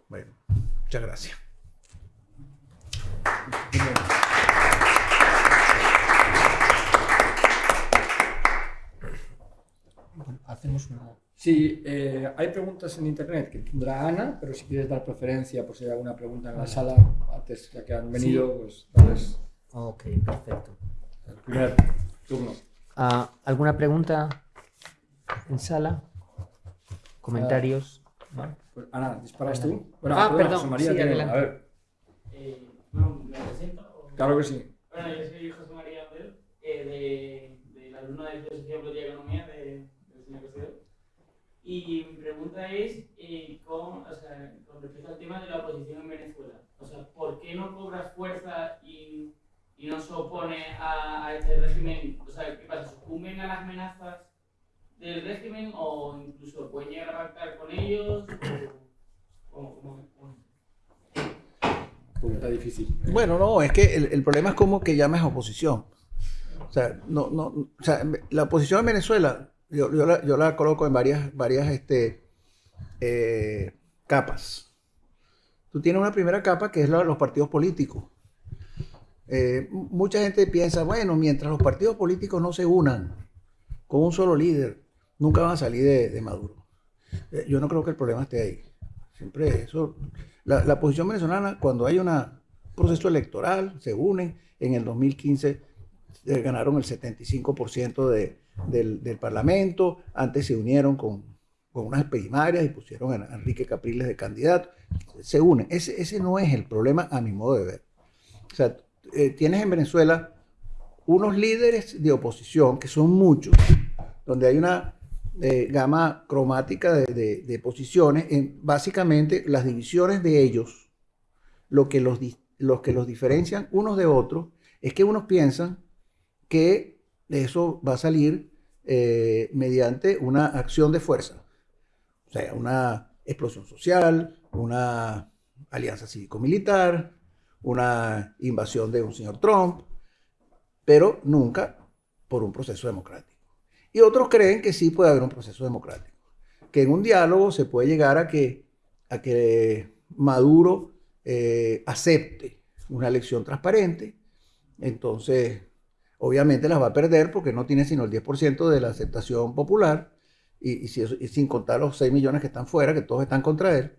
Speaker 3: Bueno, muchas gracias.
Speaker 1: hacemos una... Sí, eh, hay preguntas en internet que tendrá Ana, pero si quieres dar preferencia, por si hay alguna pregunta en la sala, antes ya que han venido, pues darles...
Speaker 2: Ok, perfecto.
Speaker 1: El primer turno.
Speaker 2: Ah, ¿Alguna pregunta en sala? ¿Comentarios?
Speaker 1: Pues, Ana, disparas tú.
Speaker 2: ah, perdón, María sí,
Speaker 1: A ver.
Speaker 4: Eh, ¿Me presento?
Speaker 1: Claro que sí.
Speaker 4: Bueno, yo soy José María Abel, eh, de, de la alumna de Filosofía, Política y Economía de y mi pregunta es, eh, con, o sea, con respecto al tema de la oposición en Venezuela, o sea, ¿por qué no cobras fuerza y, y no se opone a, a, este régimen? O sea, ¿qué pasa? ¿Sucumben a las amenazas del régimen o incluso pueden llegar a pactar con ellos? O, ¿cómo,
Speaker 1: Pregunta difícil.
Speaker 3: Bueno, no, es que el, el problema es como que llames oposición. O sea, no, no, o sea, la oposición en Venezuela yo, la, coloco en varias, varias este, eh, capas. Tú tienes una primera capa que es la de los partidos políticos. Eh, mucha gente piensa, bueno, mientras los partidos políticos no se unan con un solo líder, nunca van a salir de, Maduro. Eh, yo no creo que el problema esté ahí. Siempre eso. La, la posición venezolana, cuando hay un proceso electoral, se unen. En el 2015 ganaron el 75% de, del, Parlamento, antes se unieron con, con, unas primarias y pusieron a Enrique Capriles de candidato, se unen. Ese, ese no es el problema a mi modo de ver. O sea, eh, tienes en Venezuela unos líderes de oposición, que son muchos, donde hay una eh, gama cromática de, de, posiciones, en, básicamente las divisiones de ellos, lo que los, los que los diferencian unos de otros, es que unos piensan que eso va a salir eh, mediante una acción de fuerza. O sea, una explosión social, una alianza cívico-militar, una invasión de un señor Trump, pero nunca por un proceso democrático. Y otros creen que sí puede haber un proceso democrático, que en un diálogo se puede llegar a que, a que Maduro eh, acepte una elección transparente, entonces obviamente las va a perder porque no tiene sino el 10% de la aceptación popular y, sin contar los 6 millones que están fuera, que todos están contra él.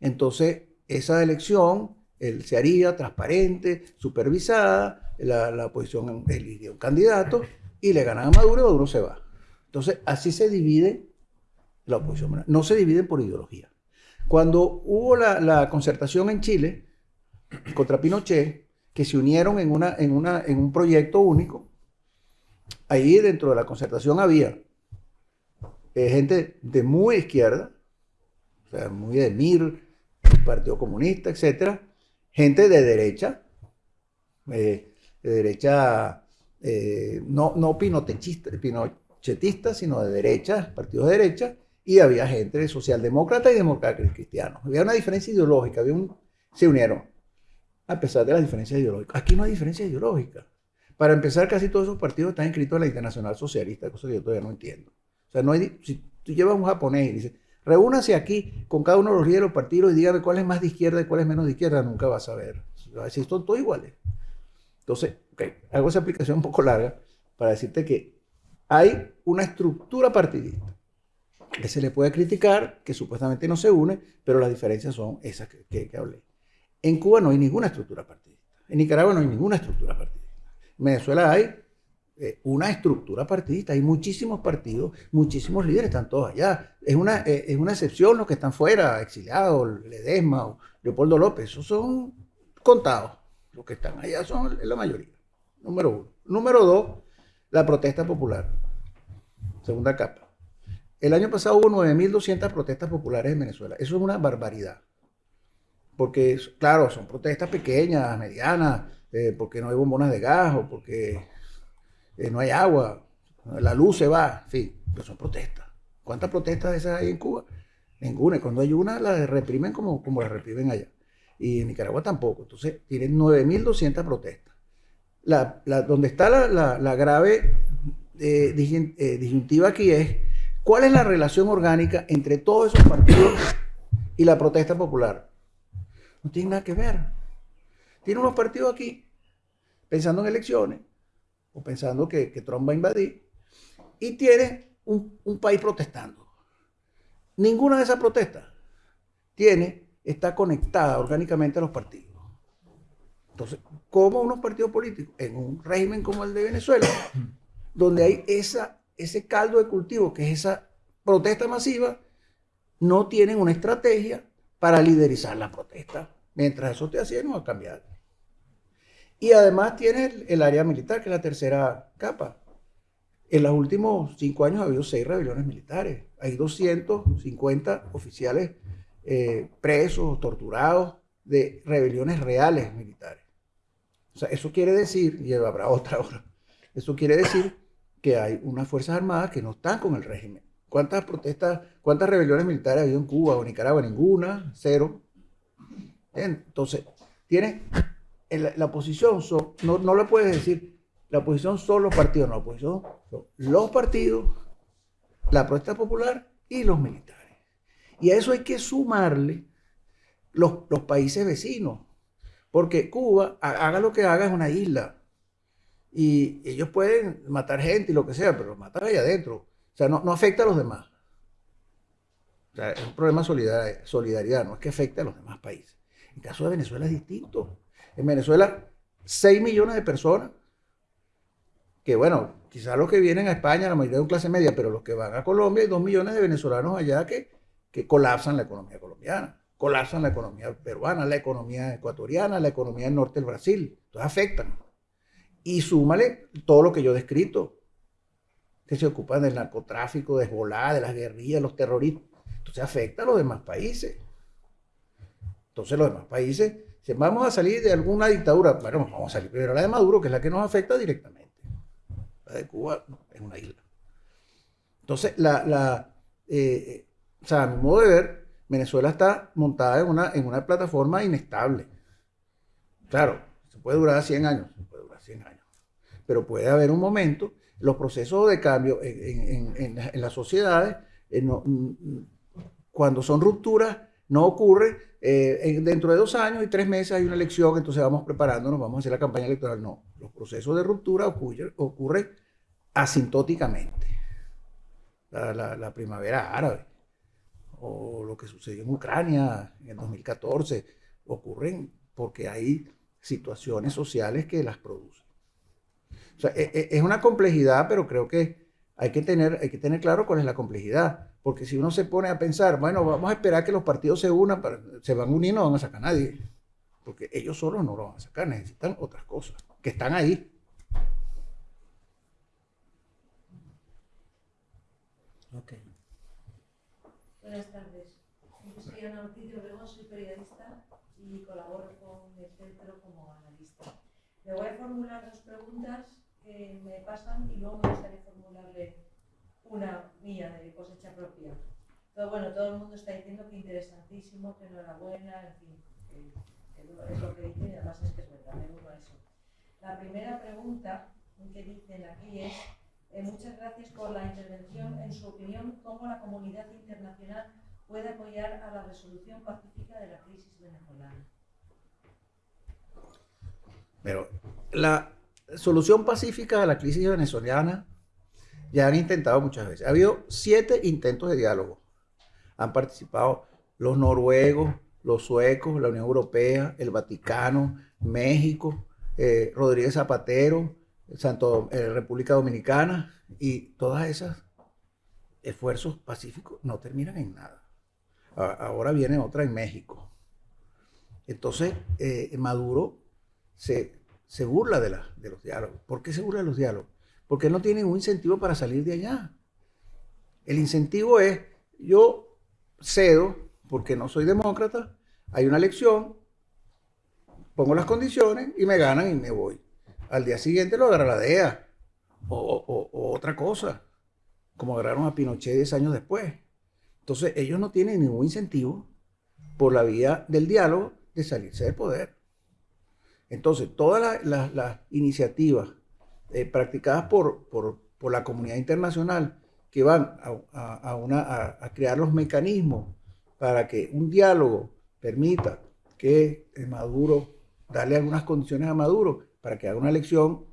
Speaker 3: Entonces esa elección se haría transparente, supervisada, la, la oposición eligiría un candidato y le ganan a Maduro y Maduro se va. Entonces, así se divide la oposición. No se dividen por ideología. Cuando hubo la, concertación en Chile contra Pinochet, que se unieron en, una, en, una, en un proyecto único, ahí dentro de la concertación había eh, gente de muy izquierda, o sea, muy de MIR, Partido Comunista, etcétera, gente de derecha, eh, de derecha eh, no, no pinochetista, sino de derecha, partidos de derecha, y había gente de socialdemócrata y demócrata cristianos. Había una diferencia ideológica, había un, se unieron, a pesar de las diferencias ideológicas. Aquí no hay diferencia ideológica. Para empezar, casi todos esos partidos están inscritos en la Internacional Socialista, cosa que yo todavía no entiendo. O sea, no hay, si tú llevas un japonés y dices, reúnase aquí con cada uno de los líderes de los partidos y dígame cuál es más de izquierda y cuál es menos de izquierda, nunca vas a ver. Va a decir, son todos iguales. Entonces, hago esa aplicación un poco larga para decirte que hay una estructura partidista que se le puede criticar, que supuestamente no se une, pero las diferencias son esas que, hablé. En Cuba no hay ninguna estructura partidista. En Nicaragua no hay ninguna estructura partidista. En Venezuela hay eh, una estructura partidista. Hay muchísimos partidos, muchísimos líderes, están todos allá. Es una, eh, es una excepción los que están fuera, exiliados, Ledesma o Leopoldo López. Esos son contados. Los que están allá son la mayoría. Número uno. Número dos, la protesta popular. Segunda capa. El año pasado hubo 9.200 protestas populares en Venezuela. Eso es una barbaridad. Porque, claro, son protestas pequeñas, medianas, eh, porque no hay bombonas de gas o porque eh, no hay agua, la luz se va, en fin, pero son protestas. ¿Cuántas protestas esas hay en Cuba? Ninguna. Cuando hay una, la reprimen como, como la reprimen allá y en Nicaragua tampoco. Entonces, tienen 9.200 protestas. La, donde está la, grave eh, eh, disyuntiva aquí es, ¿cuál es la relación orgánica entre todos esos partidos y la protesta popular? No tiene nada que ver. Tiene unos partidos aquí pensando en elecciones o pensando que, Trump va a invadir y tiene un, un país protestando. Ninguna de esas protestas tiene está conectada orgánicamente a los partidos. Entonces, ¿cómo unos partidos políticos en un régimen como el de Venezuela, <clears throat> donde hay esa, ese caldo de cultivo, que es esa protesta masiva, no tienen una estrategia para liderizar la protesta? Mientras eso esté haciendo, va a cambiar. Y además tiene el, área militar, que es la tercera capa. En los últimos cinco años ha habido seis rebeliones militares. Hay 250 oficiales eh, presos, torturados de rebeliones reales militares. O sea, eso quiere decir, y habrá otra hora, eso quiere decir que hay unas Fuerzas Armadas que no están con el régimen. ¿Cuántas protestas, cuántas rebeliones militares ha habido en Cuba o Nicaragua? Ninguna, cero. Entonces, tiene la, oposición, no, no le puedes decir, la oposición son los partidos, no, la oposición son los partidos, la protesta popular y los militares. Y a eso hay que sumarle los, países vecinos. Porque Cuba, haga lo que haga, es una isla. Y ellos pueden matar gente y lo que sea, pero matar ahí adentro. O sea, no, afecta a los demás. O sea, es un problema de solidaridad, no es que afecte a los demás países. En caso de Venezuela es distinto. En Venezuela, 6 millones de personas, que bueno, quizás los que vienen a España, la mayoría de clase media, pero los que van a Colombia, hay 2 millones de venezolanos allá que que colapsan la economía colombiana, colapsan la economía peruana, la economía ecuatoriana, la economía del norte del Brasil. Entonces afectan. Y súmale todo lo que yo he descrito, que se ocupan del narcotráfico, de Hezbollah, de las guerrillas, los terroristas. Entonces afecta a los demás países. Entonces los demás países, si vamos a salir de alguna dictadura, bueno, vamos a salir primero a la de Maduro, que es la que nos afecta directamente. La de Cuba es una isla. Entonces, la, la, eh, o sea, a mi modo de ver, Venezuela está montada en una, en una plataforma inestable. Claro, se puede durar 100 años, puede durar 100 años. Pero puede haber un momento, los procesos de cambio en, en, en, las sociedades, eh, no, cuando son rupturas, no ocurre eh, dentro de dos años y tres meses hay una elección, entonces vamos preparándonos, vamos a hacer la campaña electoral. No, los procesos de ruptura ocurren, ocurren asintóticamente. La, la, primavera árabe o lo que sucedió en Ucrania en el 2014 ocurren porque hay situaciones sociales que las producen. E, e, es una complejidad, pero creo que hay que tener, hay que tener claro cuál es la complejidad. Porque si uno se pone a pensar, bueno, vamos a esperar que los partidos se unan, se van a unir, no van a sacar a nadie. Porque ellos solos no lo van a sacar, necesitan otras cosas que están ahí.
Speaker 5: Ok.
Speaker 6: Buenas tardes. Yo soy Ana Ortiz de Obregón, soy periodista y colaboro con el centro como analista. Le voy a formular dos preguntas que me pasan y luego me gustaría formularle una mía de cosecha propia. Todo, bueno, todo el mundo está diciendo que interesantísimo, que enhorabuena, en fin, que, que es lo que dicen y además es que es verdad, me uno eso. La primera pregunta que dicen aquí es, eh, muchas gracias por la intervención. En su opinión, ¿cómo la comunidad internacional puede apoyar a la resolución pacífica de la crisis venezolana?
Speaker 3: Pero la solución pacífica de la crisis venezolana ya han intentado muchas veces. Ha habido siete intentos de diálogo. Han participado los noruegos, los suecos, la Unión Europea, el Vaticano, México, eh, Rodríguez Zapatero, Santo, eh, República Dominicana y todas esas esfuerzos pacíficos no terminan en nada. Ahora viene otra en México. Entonces, eh, Maduro se, se burla de, la, de los diálogos. ¿Por qué se burla de los diálogos? porque no tienen un incentivo para salir de allá. El incentivo es, yo cedo, porque no soy demócrata, hay una elección, pongo las condiciones y me ganan y me voy. Al día siguiente lo agarra la DEA o, otra cosa, como agarraron a Pinochet 10 años después. Entonces ellos no tienen ningún incentivo por la vía del diálogo de salirse del poder. Entonces todas las iniciativas eh, practicadas por, la comunidad internacional que van a, a, crear los mecanismos para que un diálogo permita que Maduro, darle algunas condiciones a Maduro para que haga una elección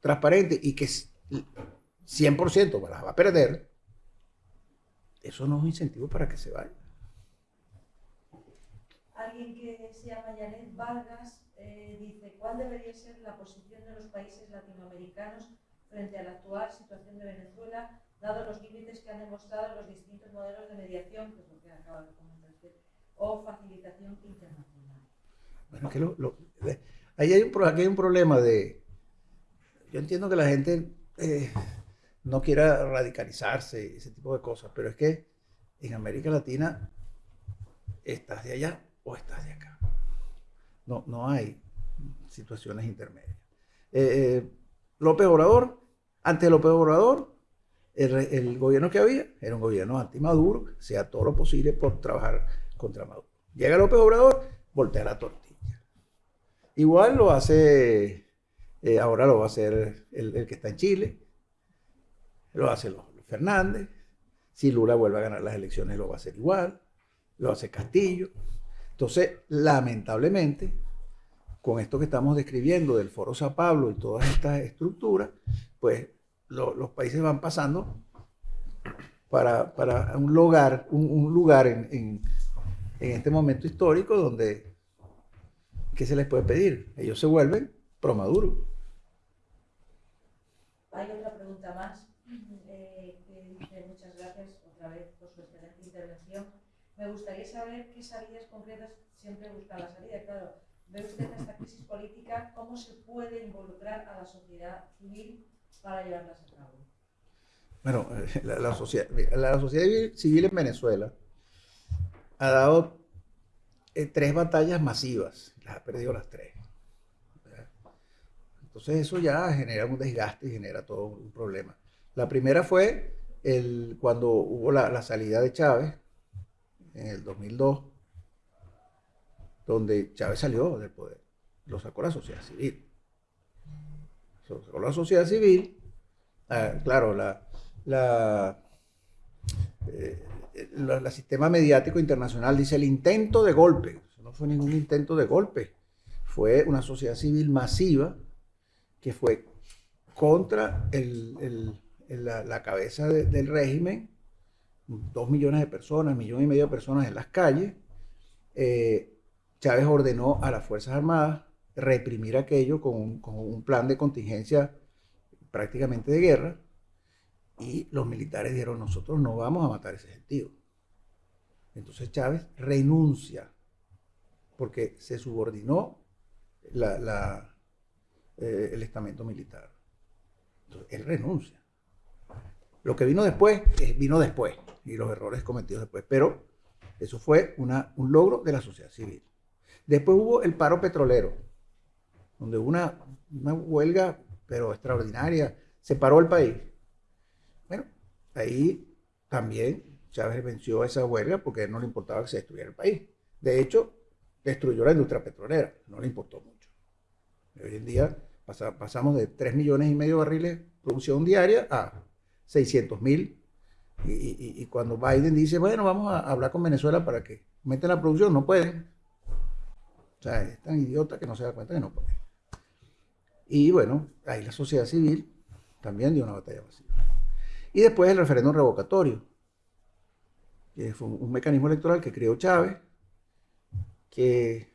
Speaker 3: transparente y que 100% las va a perder, eso no es un incentivo para que se vaya.
Speaker 6: Alguien que se llama Janet Vargas eh, dice, ¿cuál debería ser la posición de los países latinoamericanos frente a la actual situación de Venezuela, dado los límites que han demostrado los distintos modelos de mediación, que es lo que acaba de comentar usted, o facilitación internacional?
Speaker 3: Bueno, que lo, ahí hay un, aquí hay un problema de... Yo entiendo que la gente eh, no quiera radicalizarse, ese tipo de cosas, pero es que en América Latina estás de allá o estás de acá. No, no hay situaciones intermedias. Eh, eh, López Obrador, ante López Obrador, el, gobierno que había era un gobierno anti-Maduro, sea todo lo posible por trabajar contra Maduro. Llega López Obrador, voltea la tortilla. Igual lo hace, eh, ahora lo va a hacer el, que está en Chile, lo hace los, Fernández, si Lula vuelve a ganar las elecciones lo va a hacer igual, lo hace Castillo. Entonces, lamentablemente, con esto que estamos describiendo del Foro Sao Pablo y todas estas estructuras, pues los países van pasando para, un lugar, un, lugar en, en, este momento histórico donde, ¿qué se les puede pedir? Ellos se vuelven pro Maduro.
Speaker 6: Hay otra pregunta más, eh, que dice muchas gracias otra vez por su excelente intervención. Me gustaría saber qué salidas concretas siempre busca la salida. Claro, ve usted esta crisis política, ¿cómo se puede involucrar a la sociedad civil para llevarlas a cabo?
Speaker 3: Bueno, la, sociedad, la sociedad civil en Venezuela ha dado eh, tres batallas masivas, ha perdido las tres. Entonces eso ya genera un desgaste y genera todo un problema. La primera fue el, cuando hubo la, la salida de Chávez en el 2002, donde Chávez salió del poder, lo sacó la sociedad civil. Lo sacó la sociedad civil, ah, claro, la, la, eh, la- la sistema mediático internacional dice el intento de golpe. No fue ningún intento de golpe. Fue una sociedad civil masiva que fue contra la, cabeza de- del régimen, dos millones de personas, millón y medio de personas en las calles. Eh, Chávez ordenó a las Fuerzas Armadas reprimir aquello con un, plan de contingencia prácticamente de guerra. Y los militares dijeron, nosotros no vamos a matar ese gentío. Entonces Chávez renuncia, porque se subordinó eh, el estamento militar. Entonces, él renuncia. Lo que vino después, eh, vino después, y los errores cometidos después, pero eso fue un logro de la sociedad civil. Después hubo el paro petrolero, donde una, una huelga, pero extraordinaria, se paró el país. Bueno, ahí también Chávez venció esa huelga porque no le importaba que se destruyera el país. De hecho, destruyó la industria petrolera, no le importó mucho. Hoy en día pasa- pasamos de 3 millones y medio de barriles de producción diaria a 600 mil. Y cuando Biden dice, bueno, vamos a hablar con Venezuela para que metan la producción, no pueden. O sea, es tan idiota que no se da cuenta que no pueden. Y bueno, ahí la sociedad civil también dio una batalla masiva. Y después el referéndum revocatorio, que fue un, un mecanismo electoral que creó Chávez, que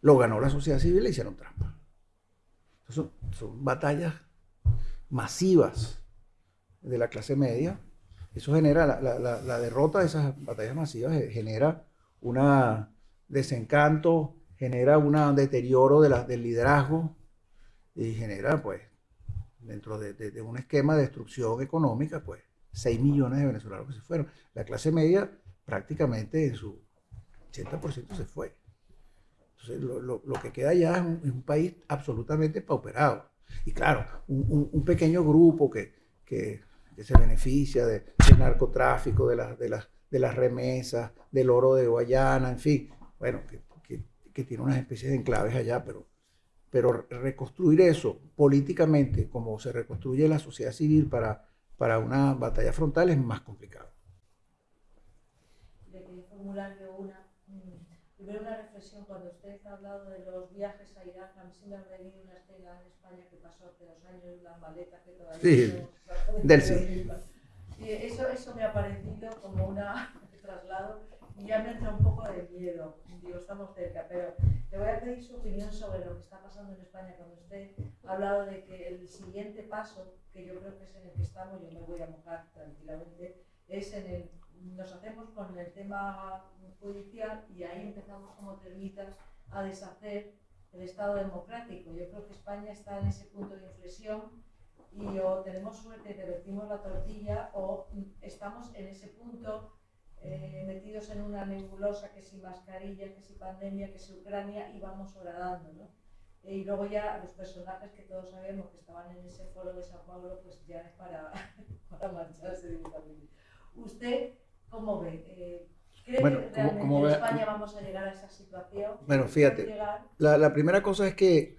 Speaker 3: lo ganó la sociedad civil le hicieron trampa. Son, son batallas masivas de la clase media. Eso genera, la, la- la- derrota de esas batallas masivas eh, genera un desencanto, genera un deterioro del liderazgo y genera, pues, dentro de, de- de un esquema de destrucción económica, pues, 6 millones de venezolanos que se fueron. La clase media prácticamente en su 80% se fue. Entonces, lo, lo- que queda ya es un, país absolutamente pauperado. Y claro, un, pequeño grupo que, que- que se beneficia de- del narcotráfico, de, las- de, las, de las remesas, del oro de Guayana, en fin, bueno, que, que- que tiene unas especies de enclaves allá, pero, pero reconstruir eso políticamente, como se reconstruye la sociedad civil para, para una batalla frontal, es más complicado.
Speaker 6: Formular yo una, primero una reflexión. Cuando usted ha hablado de los viajes a Irak, a mí se me ha venido una escena en España que pasó hace dos años, las maletas que todavía
Speaker 3: Sí,
Speaker 6: no-
Speaker 3: del sí.
Speaker 6: Y eso, eso me ha parecido como una <laughs> traslado y ya me entra un poco de miedo. Digo, estamos cerca, pero le voy a pedir su opinión sobre lo que está pasando en España cuando usted ha hablado de que el siguiente paso, que yo creo que es en el que estamos, yo me voy a mojar tranquilamente, es en el, nos hacemos con el tema judicial y ahí empezamos como termitas a deshacer el Estado democrático. Yo creo que España está en ese punto de inflexión y o tenemos suerte y revertimos la tortilla o estamos en ese punto eh, metidos en una nebulosa que si mascarilla, que si pandemia, que si Ucrania y vamos horadando, ¿no? Y luego ya los personajes que todos sabemos que estaban en ese foro de Sao Paulo, pues ya es para, <laughs> para marcharse directamente. ¿Usted cómo ve? Eh, ¿Cree
Speaker 3: Bueno,
Speaker 6: que
Speaker 1: ¿cómo-
Speaker 6: realmente en
Speaker 1: ve?
Speaker 6: España vamos a llegar a esa situación?
Speaker 3: Bueno, fíjate. La, la primera cosa es que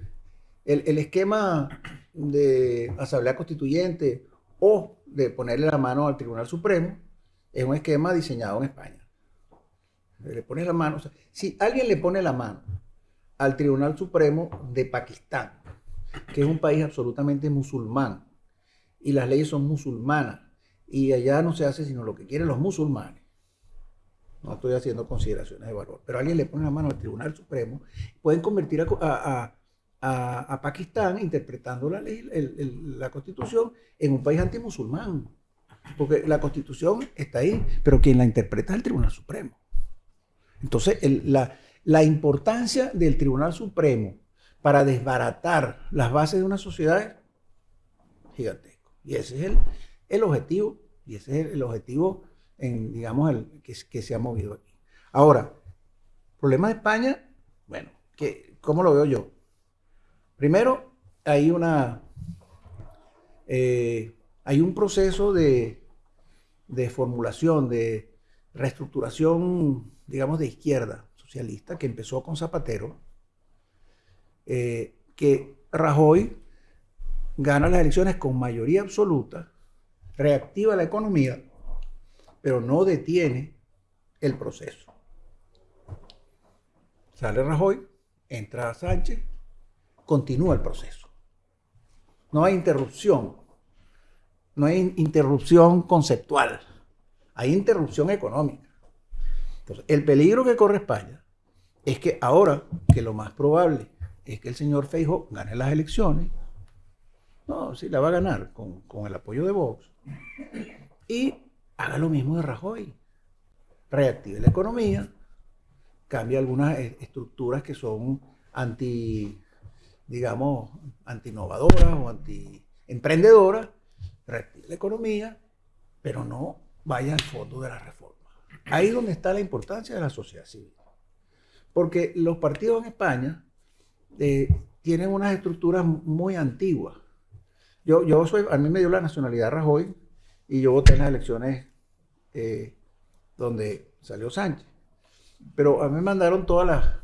Speaker 3: el, el esquema de asamblea constituyente o de ponerle la mano al Tribunal Supremo es un esquema diseñado en España. Le pones la mano, o sea, si alguien le pone la mano al Tribunal Supremo de Pakistán, que es un país absolutamente musulmán, y las leyes son musulmanas, y allá no se hace sino lo que quieren los musulmanes. No estoy haciendo consideraciones de valor, pero alguien le pone la mano al Tribunal Supremo, pueden convertir a, a- a- Pakistán, interpretando la ley, la constitución, en un país antimusulmán. Porque la constitución está ahí, pero quien la interpreta es el Tribunal Supremo. Entonces, la, la importancia del Tribunal Supremo para desbaratar las bases de una sociedad es gigantesco. Y ese es el, el objetivo, y ese es el objetivo, en, digamos, el, que, se ha movido aquí. Ahora, problema de España, bueno, que, ¿cómo lo veo yo? Primero, hay una, eh, hay un proceso de, de formulación, de reestructuración, digamos, de izquierda socialista que empezó con Zapatero, eh, que Rajoy gana las elecciones con mayoría absoluta, reactiva la economía, pero no detiene el proceso. Sale Rajoy, entra Sánchez, continúa el proceso. No hay interrupción, no hay interrupción conceptual, hay interrupción económica. Entonces, el peligro que corre España es que ahora, que lo más probable es que el señor Feijo gane las elecciones, no, sí la va a ganar con, con el apoyo de Vox, y haga lo mismo de Rajoy. Reactive la economía, cambia algunas eh, estructuras que son anti, digamos, anti-innovadoras o anti-emprendedoras, reactive la economía, pero no vaya al fondo de la reforma. Ahí es donde está la importancia de la sociedad civil. Porque los partidos en España eh, tienen unas estructuras muy antiguas. Yo, yo soy, a mí me dio la nacionalidad Rajoy y yo voté en las elecciones eh, donde salió Sánchez. Pero a mí me mandaron todas las,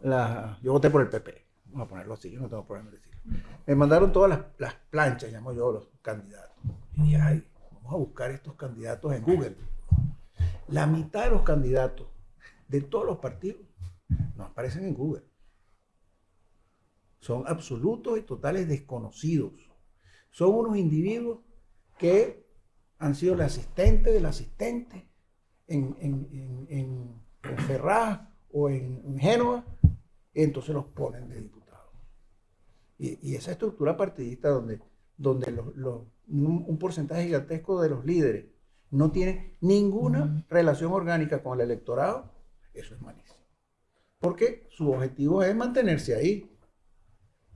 Speaker 3: las, Yo voté por el PP, vamos a ponerlo así, yo no tengo problema de decirlo. Me mandaron todas las, las planchas, llamo yo, los candidatos. Y dije, ay, vamos a buscar estos candidatos en Google. La mitad de los candidatos de todos los partidos no aparecen en Google. Son absolutos y totales desconocidos. Son unos individuos que han sido el asistente del asistente en, en, en, en Ferraz o en, Génova, y entonces los ponen de diputados. Y, y esa estructura partidista donde, donde los, los, un, un, porcentaje gigantesco de los líderes no tiene ninguna relación orgánica con el electorado, eso es malísimo. Porque su objetivo es mantenerse ahí.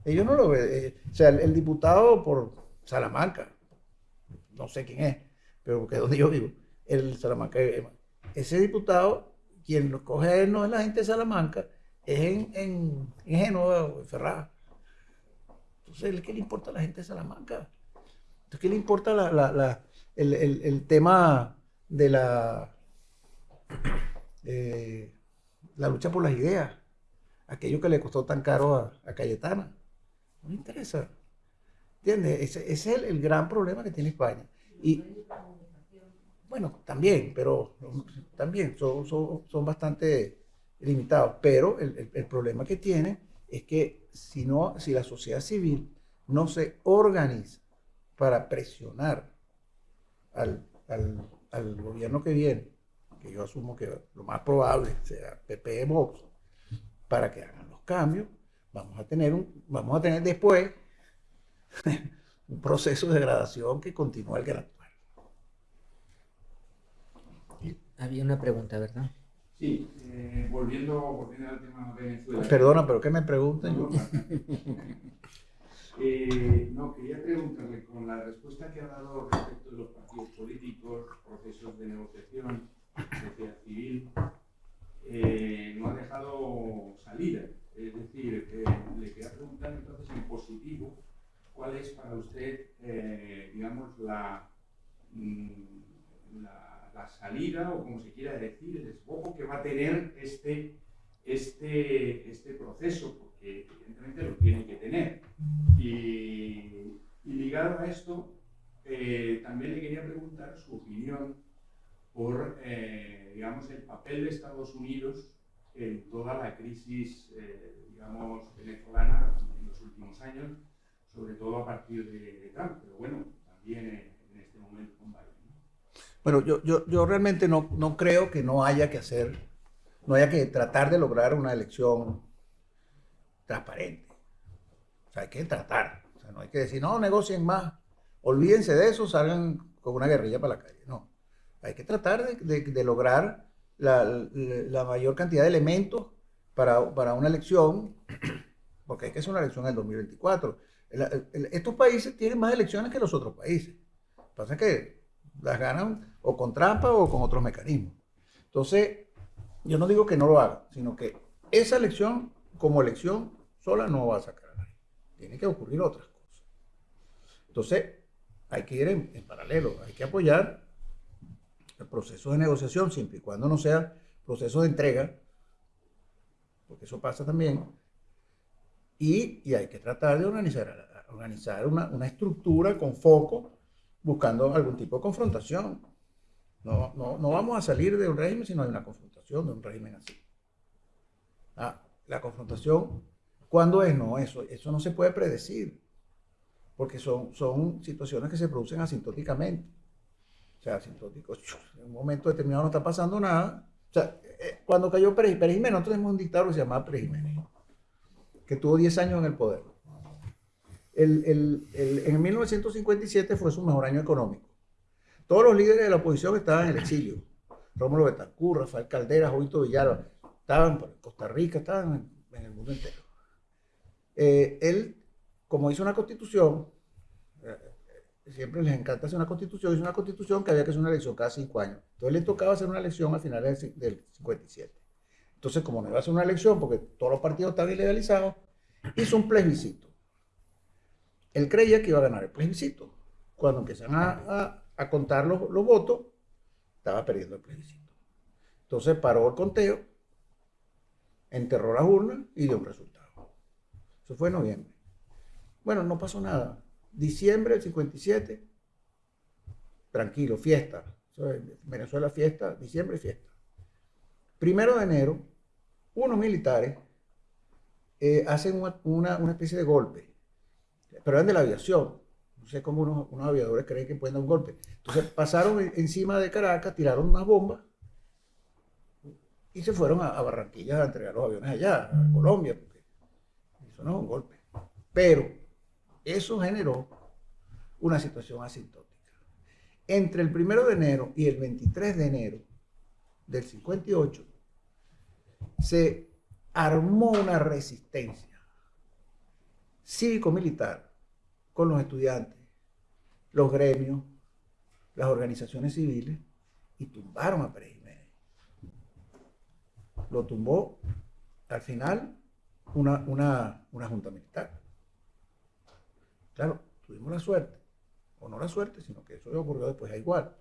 Speaker 3: Ellos no lo ven. Eh, o sea, el, el, diputado por Salamanca, no sé quién es, pero porque es donde yo vivo, el Salamanca, ese diputado, quien lo coge no es la gente de Salamanca, es en, en, en Génova o en Ferraz. Entonces, ¿qué le importa a la gente de Salamanca? Entonces, ¿qué le importa el, el, el, tema de la, <clears throat> eh, la lucha por las ideas? Aquello que le costó tan caro a, a Cayetana. No le interesa. ¿Entiendes? Ese, es el, el, gran problema que tiene España. Y, bueno, también, pero también son, son, son bastante limitados. Pero el, el, problema que tiene es que si, no, si la sociedad civil no se organiza para presionar al, al, al gobierno que viene, que yo asumo que lo más probable sea PP Vox, para que hagan los cambios, vamos a tener, un, vamos a tener después <laughs> un proceso de degradación que continúa el gran
Speaker 2: Había una pregunta, ¿verdad?
Speaker 5: Sí, eh, volviendo, volviendo al tema de Venezuela.
Speaker 3: Perdona, pero ¿qué me preguntan?
Speaker 5: No, <laughs> eh, no, quería preguntarle, con la respuesta que ha dado respecto de los partidos políticos, procesos de negociación, sociedad civil, eh, no ha dejado salida. Es decir, eh, le quería preguntar entonces en positivo, ¿cuál es para usted, eh, digamos, la, mm, la la salida o como se quiera decir, el desbojo que va a tener este, este, este proceso, porque evidentemente lo tiene que tener. Y, ligado a esto, eh, también le quería preguntar su opinión por, eh, digamos, el papel de Estados Unidos en toda la crisis, digamos, venezolana en los últimos años, sobre todo a partir de, Trump, pero bueno, también en este momento con Biden.
Speaker 3: Bueno, yo, yo, yo realmente no, no creo que no haya que hacer, no haya que tratar de lograr una elección transparente. O sea, hay que tratar. O sea, no hay que decir, no, negocien más, olvídense de eso, salgan con una guerrilla para la calle. No. Hay que tratar de, de, lograr la, la, mayor cantidad de elementos para, para, una elección, porque hay que hacer una elección en el 2024. Estos países tienen más elecciones que los otros países. Pasa que las ganan o con trampa o con otros mecanismos. Entonces, yo no digo que no lo haga, sino que esa elección, como elección sola, no va a sacar a nadie. Tienen que ocurrir otras cosas. Entonces, hay que ir en, en paralelo, hay que apoyar el proceso de negociación siempre y cuando no sea proceso de entrega, porque eso pasa también, y, hay que tratar de organizar, organizar una, una, estructura con foco buscando algún tipo de confrontación. No, no, no vamos a salir de un régimen si no hay una confrontación de un régimen así. Ah, la confrontación, ¿cuándo es? No, eso, eso no se puede predecir, porque son, son situaciones que se producen asintóticamente. O sea, asintóticos, en un momento determinado no está pasando nada. O sea, eh, cuando cayó Pérez, Jiménez, nosotros tenemos un dictador que se llamaba Pérez que tuvo 10 años en el poder. El, el, el, en 1957 fue su mejor año económico. Todos los líderes de la oposición estaban en el exilio. Rómulo Betancourt, Rafael Caldera, Jovito Villalba, estaban en Costa Rica, estaban en, el mundo entero. Eh, él, como hizo una constitución, eh, siempre les encanta hacer una constitución, hizo una constitución que había que hacer una elección cada cinco años. Entonces le tocaba hacer una elección al final del, del 57. Entonces, como no iba a hacer una elección, porque todos los partidos estaban ilegalizados, hizo un plebiscito. Él creía que iba a ganar el plebiscito. Cuando empiezan a, contar los votos, estaba perdiendo el plebiscito. Entonces paró el conteo, enterró las urnas y dio un resultado. Eso fue en noviembre. Bueno, no pasó nada. Diciembre del 57, tranquilo, fiesta. Venezuela fiesta, diciembre fiesta. Primero de enero, unos militares eh, hacen una, una, una, especie de golpe, pero eran de la aviación. No sé cómo unos, unos aviadores creen que pueden dar un golpe. Entonces pasaron encima de Caracas, tiraron unas bombas y se fueron a, a Barranquilla a entregar los aviones allá, a Colombia, porque eso no es un golpe. Pero eso generó una situación asintótica. Entre el 1 de enero y el 23 de enero del 58 se armó una resistencia cívico-militar con los estudiantes, los gremios, las organizaciones civiles y tumbaron a Pérez Jiménez. Lo tumbó al final una, una, una junta militar. Claro, tuvimos la suerte, o no la suerte, sino que eso ocurrió después a igual.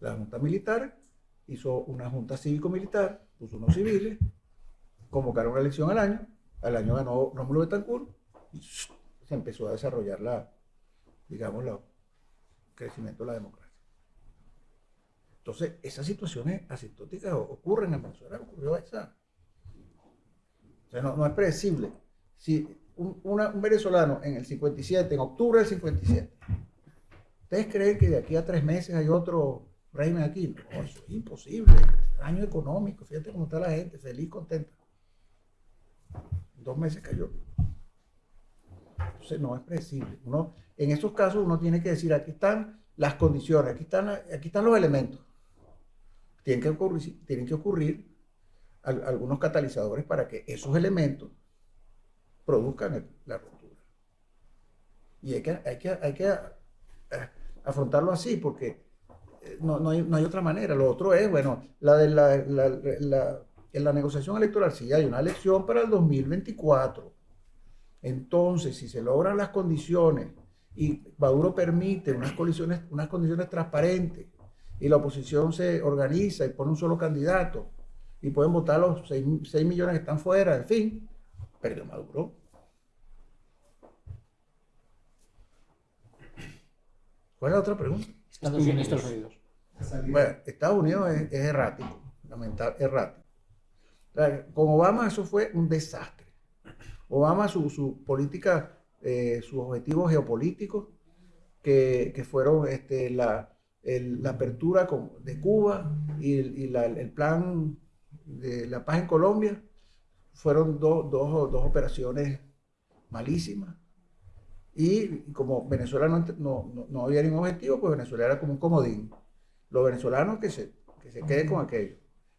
Speaker 3: La junta militar hizo una junta cívico-militar, puso unos civiles, convocaron una elección al año, al año ganó Rómulo Betancourt y se empezó a desarrollar la, digamos, el crecimiento de la democracia. Entonces, esas situaciones asintóticas ocurren en Venezuela, ocurrió esa. O sea, no, es predecible. Si un, venezolano en el 57, en octubre del 57, ¿ustedes creen que de aquí a tres meses hay otro régimen aquí? No, eso es imposible. Año económico, fíjate cómo está la gente, feliz, contenta. Dos meses cayó. Entonces no es predecible. Uno, en esos casos uno tiene que decir, aquí están las condiciones, aquí están, aquí están los elementos. Tienen que ocurrir, tienen que ocurrir algunos catalizadores para que esos elementos produzcan la ruptura. Y hay que, hay que, hay que afrontarlo así, porque no, no, hay, no, hay, otra manera. Lo otro es, bueno, la de la, en la negociación electoral, sí hay una elección para el 2024. Entonces, si se logran las condiciones y Maduro permite unas condiciones, unas condiciones transparentes y la oposición se organiza y pone un solo candidato y pueden votar los 6, 6 millones que están fuera, en fin, perdió Maduro. ¿Cuál es la otra pregunta?
Speaker 1: Estados Unidos. Estados Unidos.
Speaker 3: Bueno, Estados Unidos es, es errático, lamentable, errático. Con Obama eso fue un desastre. Obama, su, su política, eh, sus objetivos geopolíticos, que, fueron este, la, apertura de Cuba y, el, plan de la paz en Colombia, fueron do, dos, dos operaciones malísimas. Y como Venezuela no, no, no, había ningún objetivo, pues Venezuela era como un comodín. Los venezolanos que se, que se queden con aquello.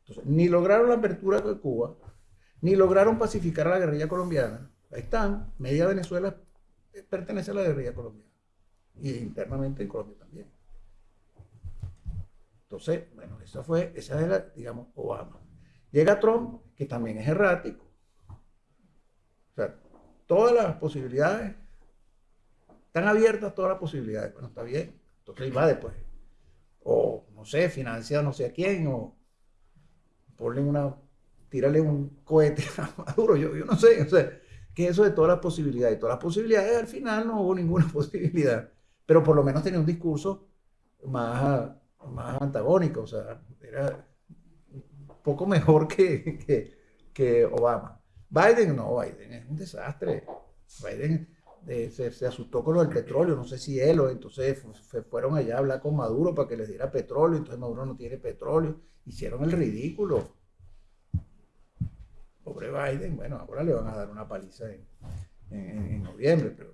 Speaker 3: Entonces, ni lograron la apertura de Cuba, ni lograron pacificar a la guerrilla colombiana. Ahí están, media Venezuela pertenece a la guerrilla colombiana. Y internamente en Colombia también. Entonces, bueno, esa fue, esa es la, digamos, Obama. Llega Trump, que también es errático. O sea, todas las posibilidades están abiertas todas las posibilidades. Bueno, está bien. Entonces va después. O, no sé, financia no sé a quién, o ponle una, tírale un cohete <laughs> a Maduro, yo, yo no sé. O sea, que eso de todas las posibilidades. Todas las posibilidades, al final no hubo ninguna <laughs> posibilidad. Pero por lo menos tenía un discurso más, más antagónico. O sea, era un poco mejor que, que, que Obama. Biden no, Biden es un desastre. Biden eh, se, se, asustó con lo del petróleo, no sé si él o entonces se fueron allá a hablar con Maduro para que les diera petróleo, entonces Maduro no tiene petróleo, hicieron el ridículo. Pobre Biden, bueno, ahora le van a dar una paliza en, en, en noviembre, pero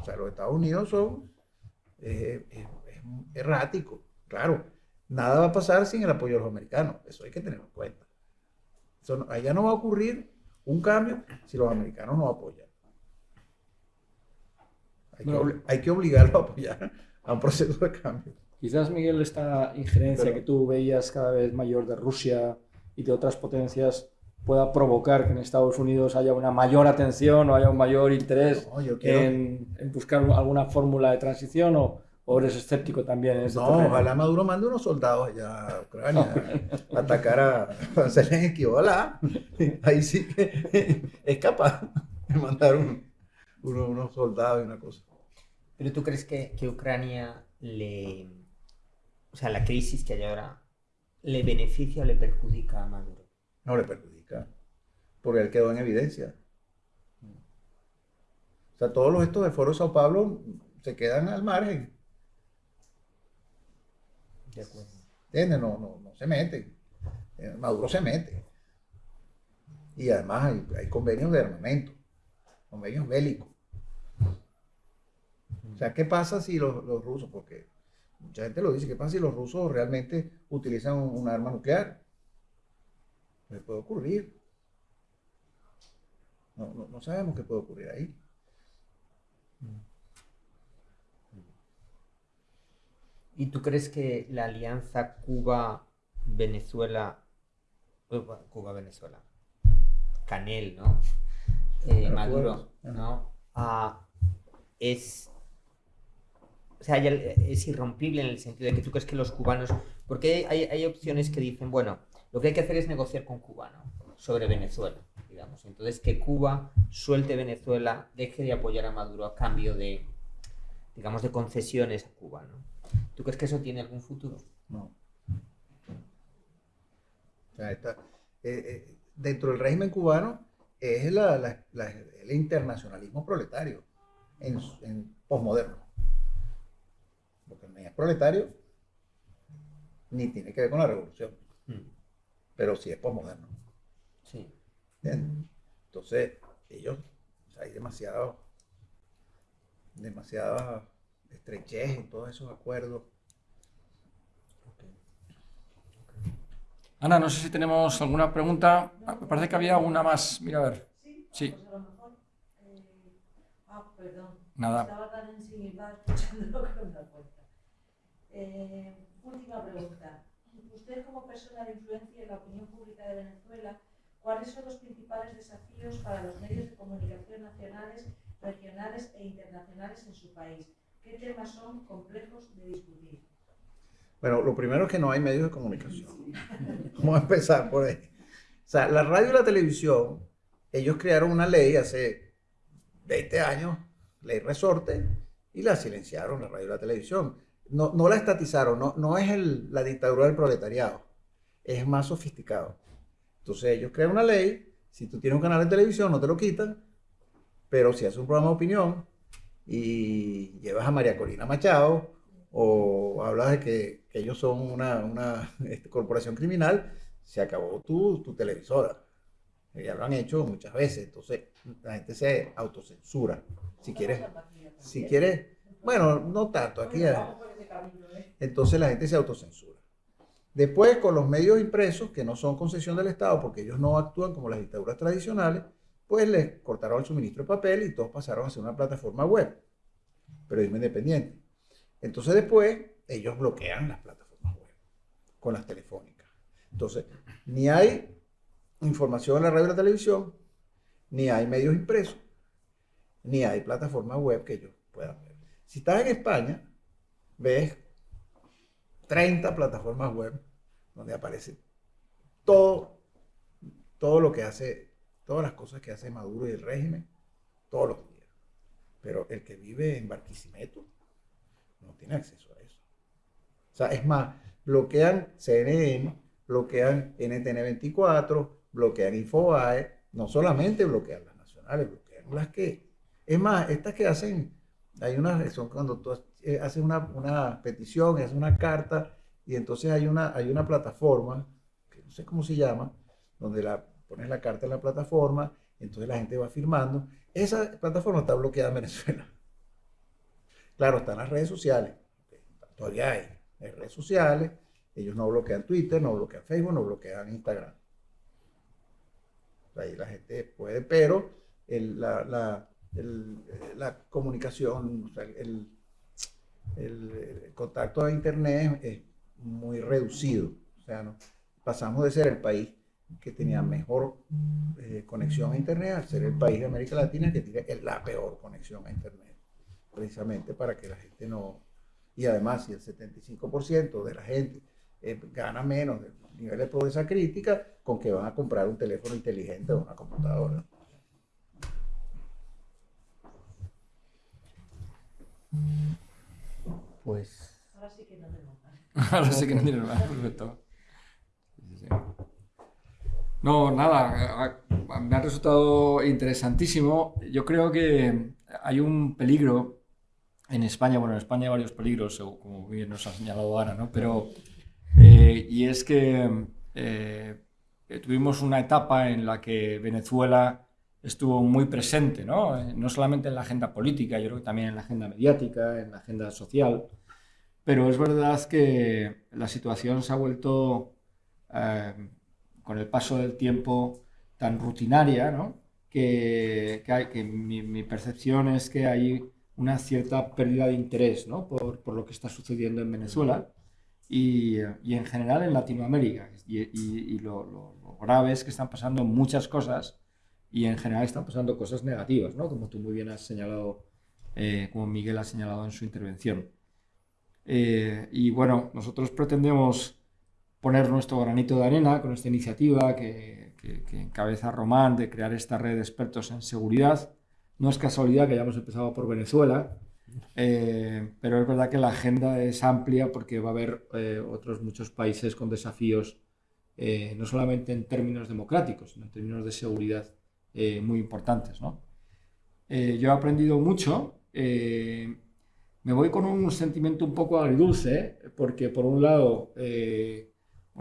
Speaker 3: o sea, los Estados Unidos son eh, es, es erráticos, claro, nada va a pasar sin el apoyo de los americanos, eso hay que tenerlo en cuenta. Eso, allá no va a ocurrir un cambio si los americanos no apoyan. Hay,
Speaker 1: No.
Speaker 3: que, hay que obligarlos a apoyar a un proceso de cambio.
Speaker 1: Quizás, Miguel, esta injerencia
Speaker 3: Pero-
Speaker 1: que tú veías cada vez mayor de Rusia y de otras potencias pueda provocar que en Estados Unidos haya una mayor atención o haya un mayor interés
Speaker 3: No, yo quiero-
Speaker 1: en, en buscar alguna fórmula de transición o, o eres escéptico también en este
Speaker 3: No,
Speaker 1: terreno?
Speaker 3: ojalá Maduro mande unos soldados allá a Ucrania a atacar a, a Zelensky, ojalá. Ahí sí que es capaz de mandar un- uno- unos soldados y una cosa.
Speaker 2: Pero tú crees que, que Ucrania le. O sea, la crisis que hay ahora, ¿le beneficia o le perjudica a Maduro?
Speaker 3: No le perjudica, porque él quedó en evidencia. O sea, todos los estos del Foro de Sao Paulo se quedan al margen,
Speaker 2: De acuerdo.
Speaker 3: ¿entiendes? No, no, no se meten. Eh, Maduro se mete. Y además hay, hay convenios de armamento, convenios bélicos. O sea, ¿qué pasa si los, los rusos, porque mucha gente lo dice, ¿qué pasa si los rusos realmente utilizan un, un arma nuclear? Pues puede ocurrir. No, no, no sabemos qué puede ocurrir ahí.
Speaker 2: ¿Y tú crees que la alianza Cuba-Venezuela, eh, Cuba-Venezuela, Canel, ¿no? Eh, Maduro, ¿no? Ah, es, o sea, es irrompible en el sentido de que tú crees que los cubanos, porque hay, hay opciones que dicen, bueno, lo que hay que hacer es negociar con Cuba, ¿no? Sobre Venezuela, digamos. Entonces, que Cuba suelte Venezuela, deje de apoyar a Maduro a cambio de, digamos, de concesiones a Cuba, ¿no? ¿Tú crees que eso tiene algún futuro?
Speaker 3: No. Está- eh, eh, dentro del régimen cubano es el internacionalismo proletario en, en posmoderno. Porque ni es proletario ni tiene que ver con la revolución, pero sí es posmoderno.
Speaker 2: Sí.
Speaker 3: ¿entiendes? Entonces, ellos, o sea, hay demasiado, demasiada estrechez en todos esos acuerdos.
Speaker 1: Ana, no sé si tenemos alguna pregunta. Ah, Me parece que había una más. Mira, a ver.
Speaker 6: Sí, pues a lo mejor. eh, ah, perdón.
Speaker 1: Nada.
Speaker 6: Estaba tan ensimismada <laughs> escuchándolo con la puerta. Eh, última pregunta. Usted, como persona de influencia en la opinión pública de Venezuela, ¿cuáles son los principales desafíos para los medios de comunicación nacionales, regionales e internacionales en su país? ¿Qué temas son complejos de discutir?
Speaker 3: Bueno, lo primero es que no hay medios de comunicación. <laughs> Vamos a empezar por ahí. O sea, la radio y la televisión, ellos crearon una ley hace 20 años, ley resorte, y la silenciaron, la radio y la televisión. No, no la estatizaron, no, no es el- la dictadura del proletariado, es más sofisticado. Entonces ellos crean una ley, si tú tienes un canal de televisión no te lo quitan, pero si haces un programa de opinión y llevas a María Corina Machado o hablas de que, que ellos son una, una este, corporación criminal, se acabó tu, tu televisora. Ya lo han hecho muchas veces, entonces la gente se autocensura. Si quieres, si quieres, bueno, no tanto, aquí ya. Entonces la gente se autocensura. Después, con los medios impresos, que no son concesión del Estado, porque ellos no actúan como las dictaduras tradicionales, pues les cortaron el suministro de papel y todos pasaron a ser una plataforma web, periodismo independiente. Entonces después, ellos bloquean las plataformas web con las telefónicas. Entonces, ni hay información en la radio y la televisión, ni hay medios impresos, ni hay plataformas web que ellos puedan ver. Si estás en España, ves 30 plataformas web donde aparece todo, todo lo que hace, todas las cosas que hace Maduro y el régimen todos los días. Pero el que vive en Barquisimeto no tiene acceso a eso. O sea, es más, bloquean CNN, bloquean NTN24, bloquean Infobae, no solamente bloquean las nacionales, bloquean las que... Es más, estas que hacen, hay unas, son cuando tú eh, haces una, una petición, haces una carta, y entonces hay una, hay una plataforma, que no sé cómo se llama, donde la, pones la carta en la plataforma, entonces la gente va firmando. Esa plataforma está bloqueada en Venezuela. <laughs> Claro, están las redes sociales, todavía hay, hay redes sociales, ellos no bloquean Twitter, no bloquean Facebook, no bloquean Instagram. Ahí la gente puede, pero la, la, la, comunicación, el, el, contacto a Internet es muy reducido. O sea, ¿no? pasamos de ser el país que tenía mejor eh, conexión a Internet a ser el país de América Latina que tiene la peor conexión a Internet. Precisamente para que la gente no... Y además, si el 75% de la gente eh, gana menos del nivel de pobreza crítica, con que van a comprar un teléfono inteligente o una computadora.
Speaker 2: Pues.
Speaker 6: Ahora sí que no tengo más. <laughs>
Speaker 1: Ahora sí que no tiene más, perfecto. No, nada, me ha resultado interesantísimo. Yo creo que hay un peligro en España, bueno, en España hay varios peligros, como bien nos ha señalado Ana, ¿no? Pero, eh, y es que eh, tuvimos una etapa en la que Venezuela estuvo muy presente, ¿no? Eh, no solamente en la agenda política, yo creo que también en la agenda mediática, en la agenda social, pero es verdad que la situación se ha vuelto con el paso del tiempo tan rutinaria, ¿no? que, hay, que mi, percepción es que hay una cierta pérdida de interés ¿no? por, por, lo que está sucediendo en Venezuela y, y en general en Latinoamérica. Y, y, lo, lo, grave es que están pasando muchas cosas y en general están pasando cosas negativas, ¿no? como tú muy bien has señalado, eh, como Miguel ha señalado en su intervención. Eh, y bueno, nosotros pretendemos poner nuestro granito de arena con esta iniciativa que, encabeza Román de crear esta red de expertos en seguridad. No es casualidad que hayamos empezado por Venezuela, eh, pero es verdad que la agenda es amplia porque va a haber eh, otros muchos países con desafíos, no solamente en términos democráticos, sino en términos de seguridad muy importantes. ¿no? yo he aprendido mucho. Me voy con un sentimiento un poco agridulce, porque por un lado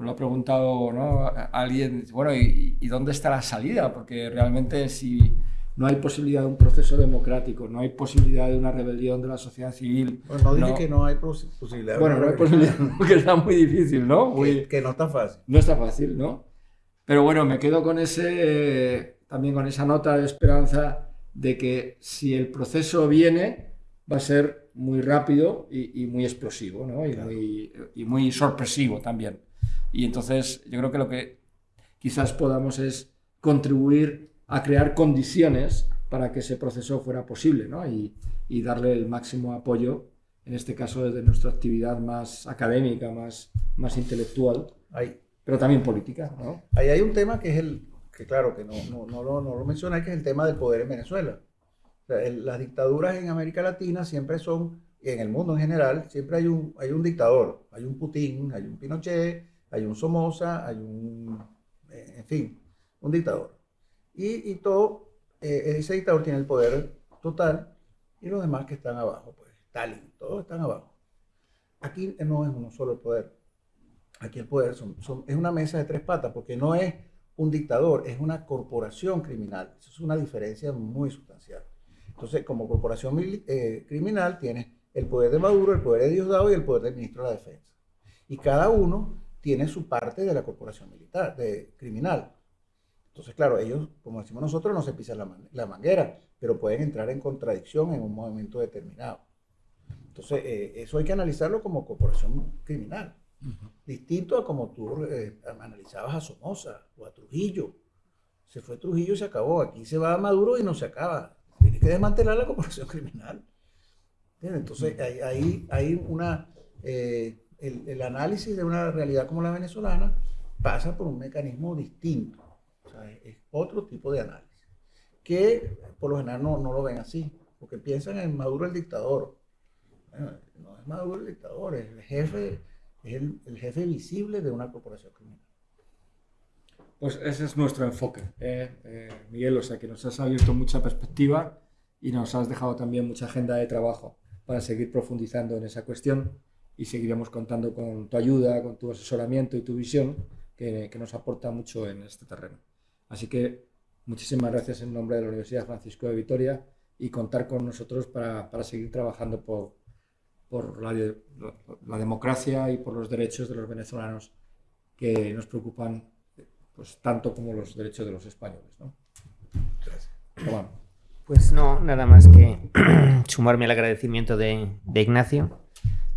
Speaker 1: lo ha preguntado ¿no? alguien, bueno, ¿y, dónde está la salida? Porque realmente si no hay posibilidad de un proceso democrático, no hay posibilidad de una rebelión de la sociedad civil.
Speaker 3: Pues no dije que no hay posibilidad.
Speaker 1: Bueno, no hay posibilidad, <laughs> porque está muy difícil, ¿no?
Speaker 3: que, no está fácil.
Speaker 1: No está fácil, ¿no? Pero bueno, me quedo con ese, también con esa nota de esperanza de que si el proceso viene, va a ser muy rápido y, muy explosivo, ¿no? Y, muy, y muy sorpresivo también. Y entonces yo creo que lo que quizás podamos es contribuir a crear condiciones para que ese proceso fuera posible ¿no? y, y, darle el máximo apoyo, en este caso desde nuestra actividad más académica, más, más intelectual,
Speaker 3: Ahí.
Speaker 1: pero también política. ¿no?
Speaker 3: Ahí hay un tema que es el, que claro, que no, no, no, lo, no lo menciona, que es el tema del poder en Venezuela. Las dictaduras en América Latina siempre son, y en el mundo en general, siempre hay un, hay un dictador, hay un Putin, hay un Pinochet, hay un Somoza, hay un, eh, en fin, un dictador. Y, todo, eh, ese dictador tiene el poder total y los demás que están abajo, pues Stalin, todos están abajo. Aquí no es uno solo el poder. Aquí el poder es una mesa de tres patas, porque no es un dictador, es una corporación criminal. Eso es una diferencia muy sustancial. Entonces, como corporación eh, criminal, tienes el poder de Maduro, el poder de Diosdado y el poder del ministro de la Defensa. Y cada uno tiene su parte de la corporación militar, de criminal. Entonces, claro, ellos, como decimos nosotros, no se pisan la, manguera, pero pueden entrar en contradicción en un momento determinado. Entonces, eh, eso hay que analizarlo como corporación criminal. Distinto a como tú eh, analizabas a Somoza o a Trujillo. Se fue Trujillo y se acabó. Aquí se va a Maduro y no se acaba. Tiene que desmantelar la corporación <laughs> criminal. ¿entiendes? Entonces, hay, hay, hay una, eh, el, el análisis de una realidad como la venezolana pasa por un mecanismo distinto. O sea, es, es otro tipo de análisis. Que por lo general no, no lo ven así, porque piensan en Maduro el dictador. Bueno, no es Maduro el dictador, es el jefe, es el, el jefe visible de una corporación criminal.
Speaker 1: Pues ese es nuestro enfoque, eh, eh, Miguel. O sea, que nos has abierto mucha perspectiva y nos has dejado también mucha agenda de trabajo para seguir profundizando en esa cuestión y seguiremos contando con tu ayuda, con tu asesoramiento y tu visión que, que nos aporta mucho en este terreno. Así que muchísimas gracias en nombre de la Universidad Francisco de Vitoria y contar con nosotros para, para seguir trabajando por, por la, la democracia y por los derechos de los venezolanos que nos preocupan pues tanto como los derechos de los españoles. ¿no? Juan.
Speaker 2: Pues no, nada más que <clears throat> sumarme al agradecimiento de, de Ignacio.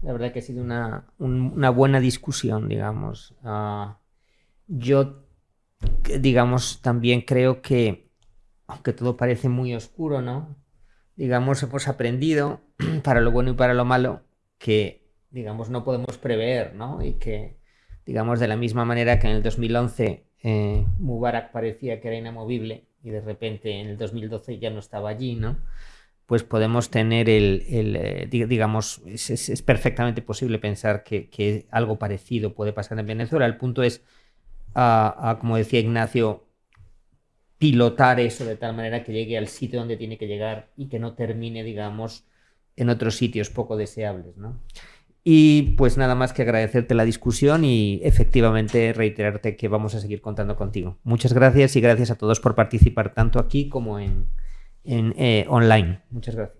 Speaker 2: La verdad que ha sido una, un- una buena discusión, digamos. Ah, yo, digamos, también creo que, aunque todo parece muy oscuro, ¿no? Digamos, hemos aprendido, <clears throat> para lo bueno y para lo malo, que, digamos, no podemos prever, ¿no? Y que, digamos, de la misma manera que en el 2011 eh, Mubarak parecía que era inamovible y de repente en el 2012 ya no estaba allí, ¿no? Pues podemos tener el, eh, di- digamos, es, perfectamente posible pensar que, algo parecido puede pasar en Venezuela. El punto es, como decía Ignacio, pilotar eso de tal manera que llegue al sitio donde tiene que llegar y que no termine, digamos, en otros sitios poco deseables, ¿no? Y pues nada más que agradecerte la discusión y efectivamente reiterarte que vamos a seguir contando contigo. Muchas gracias y gracias a todos por participar tanto aquí como en, en eh, online. Muchas gracias.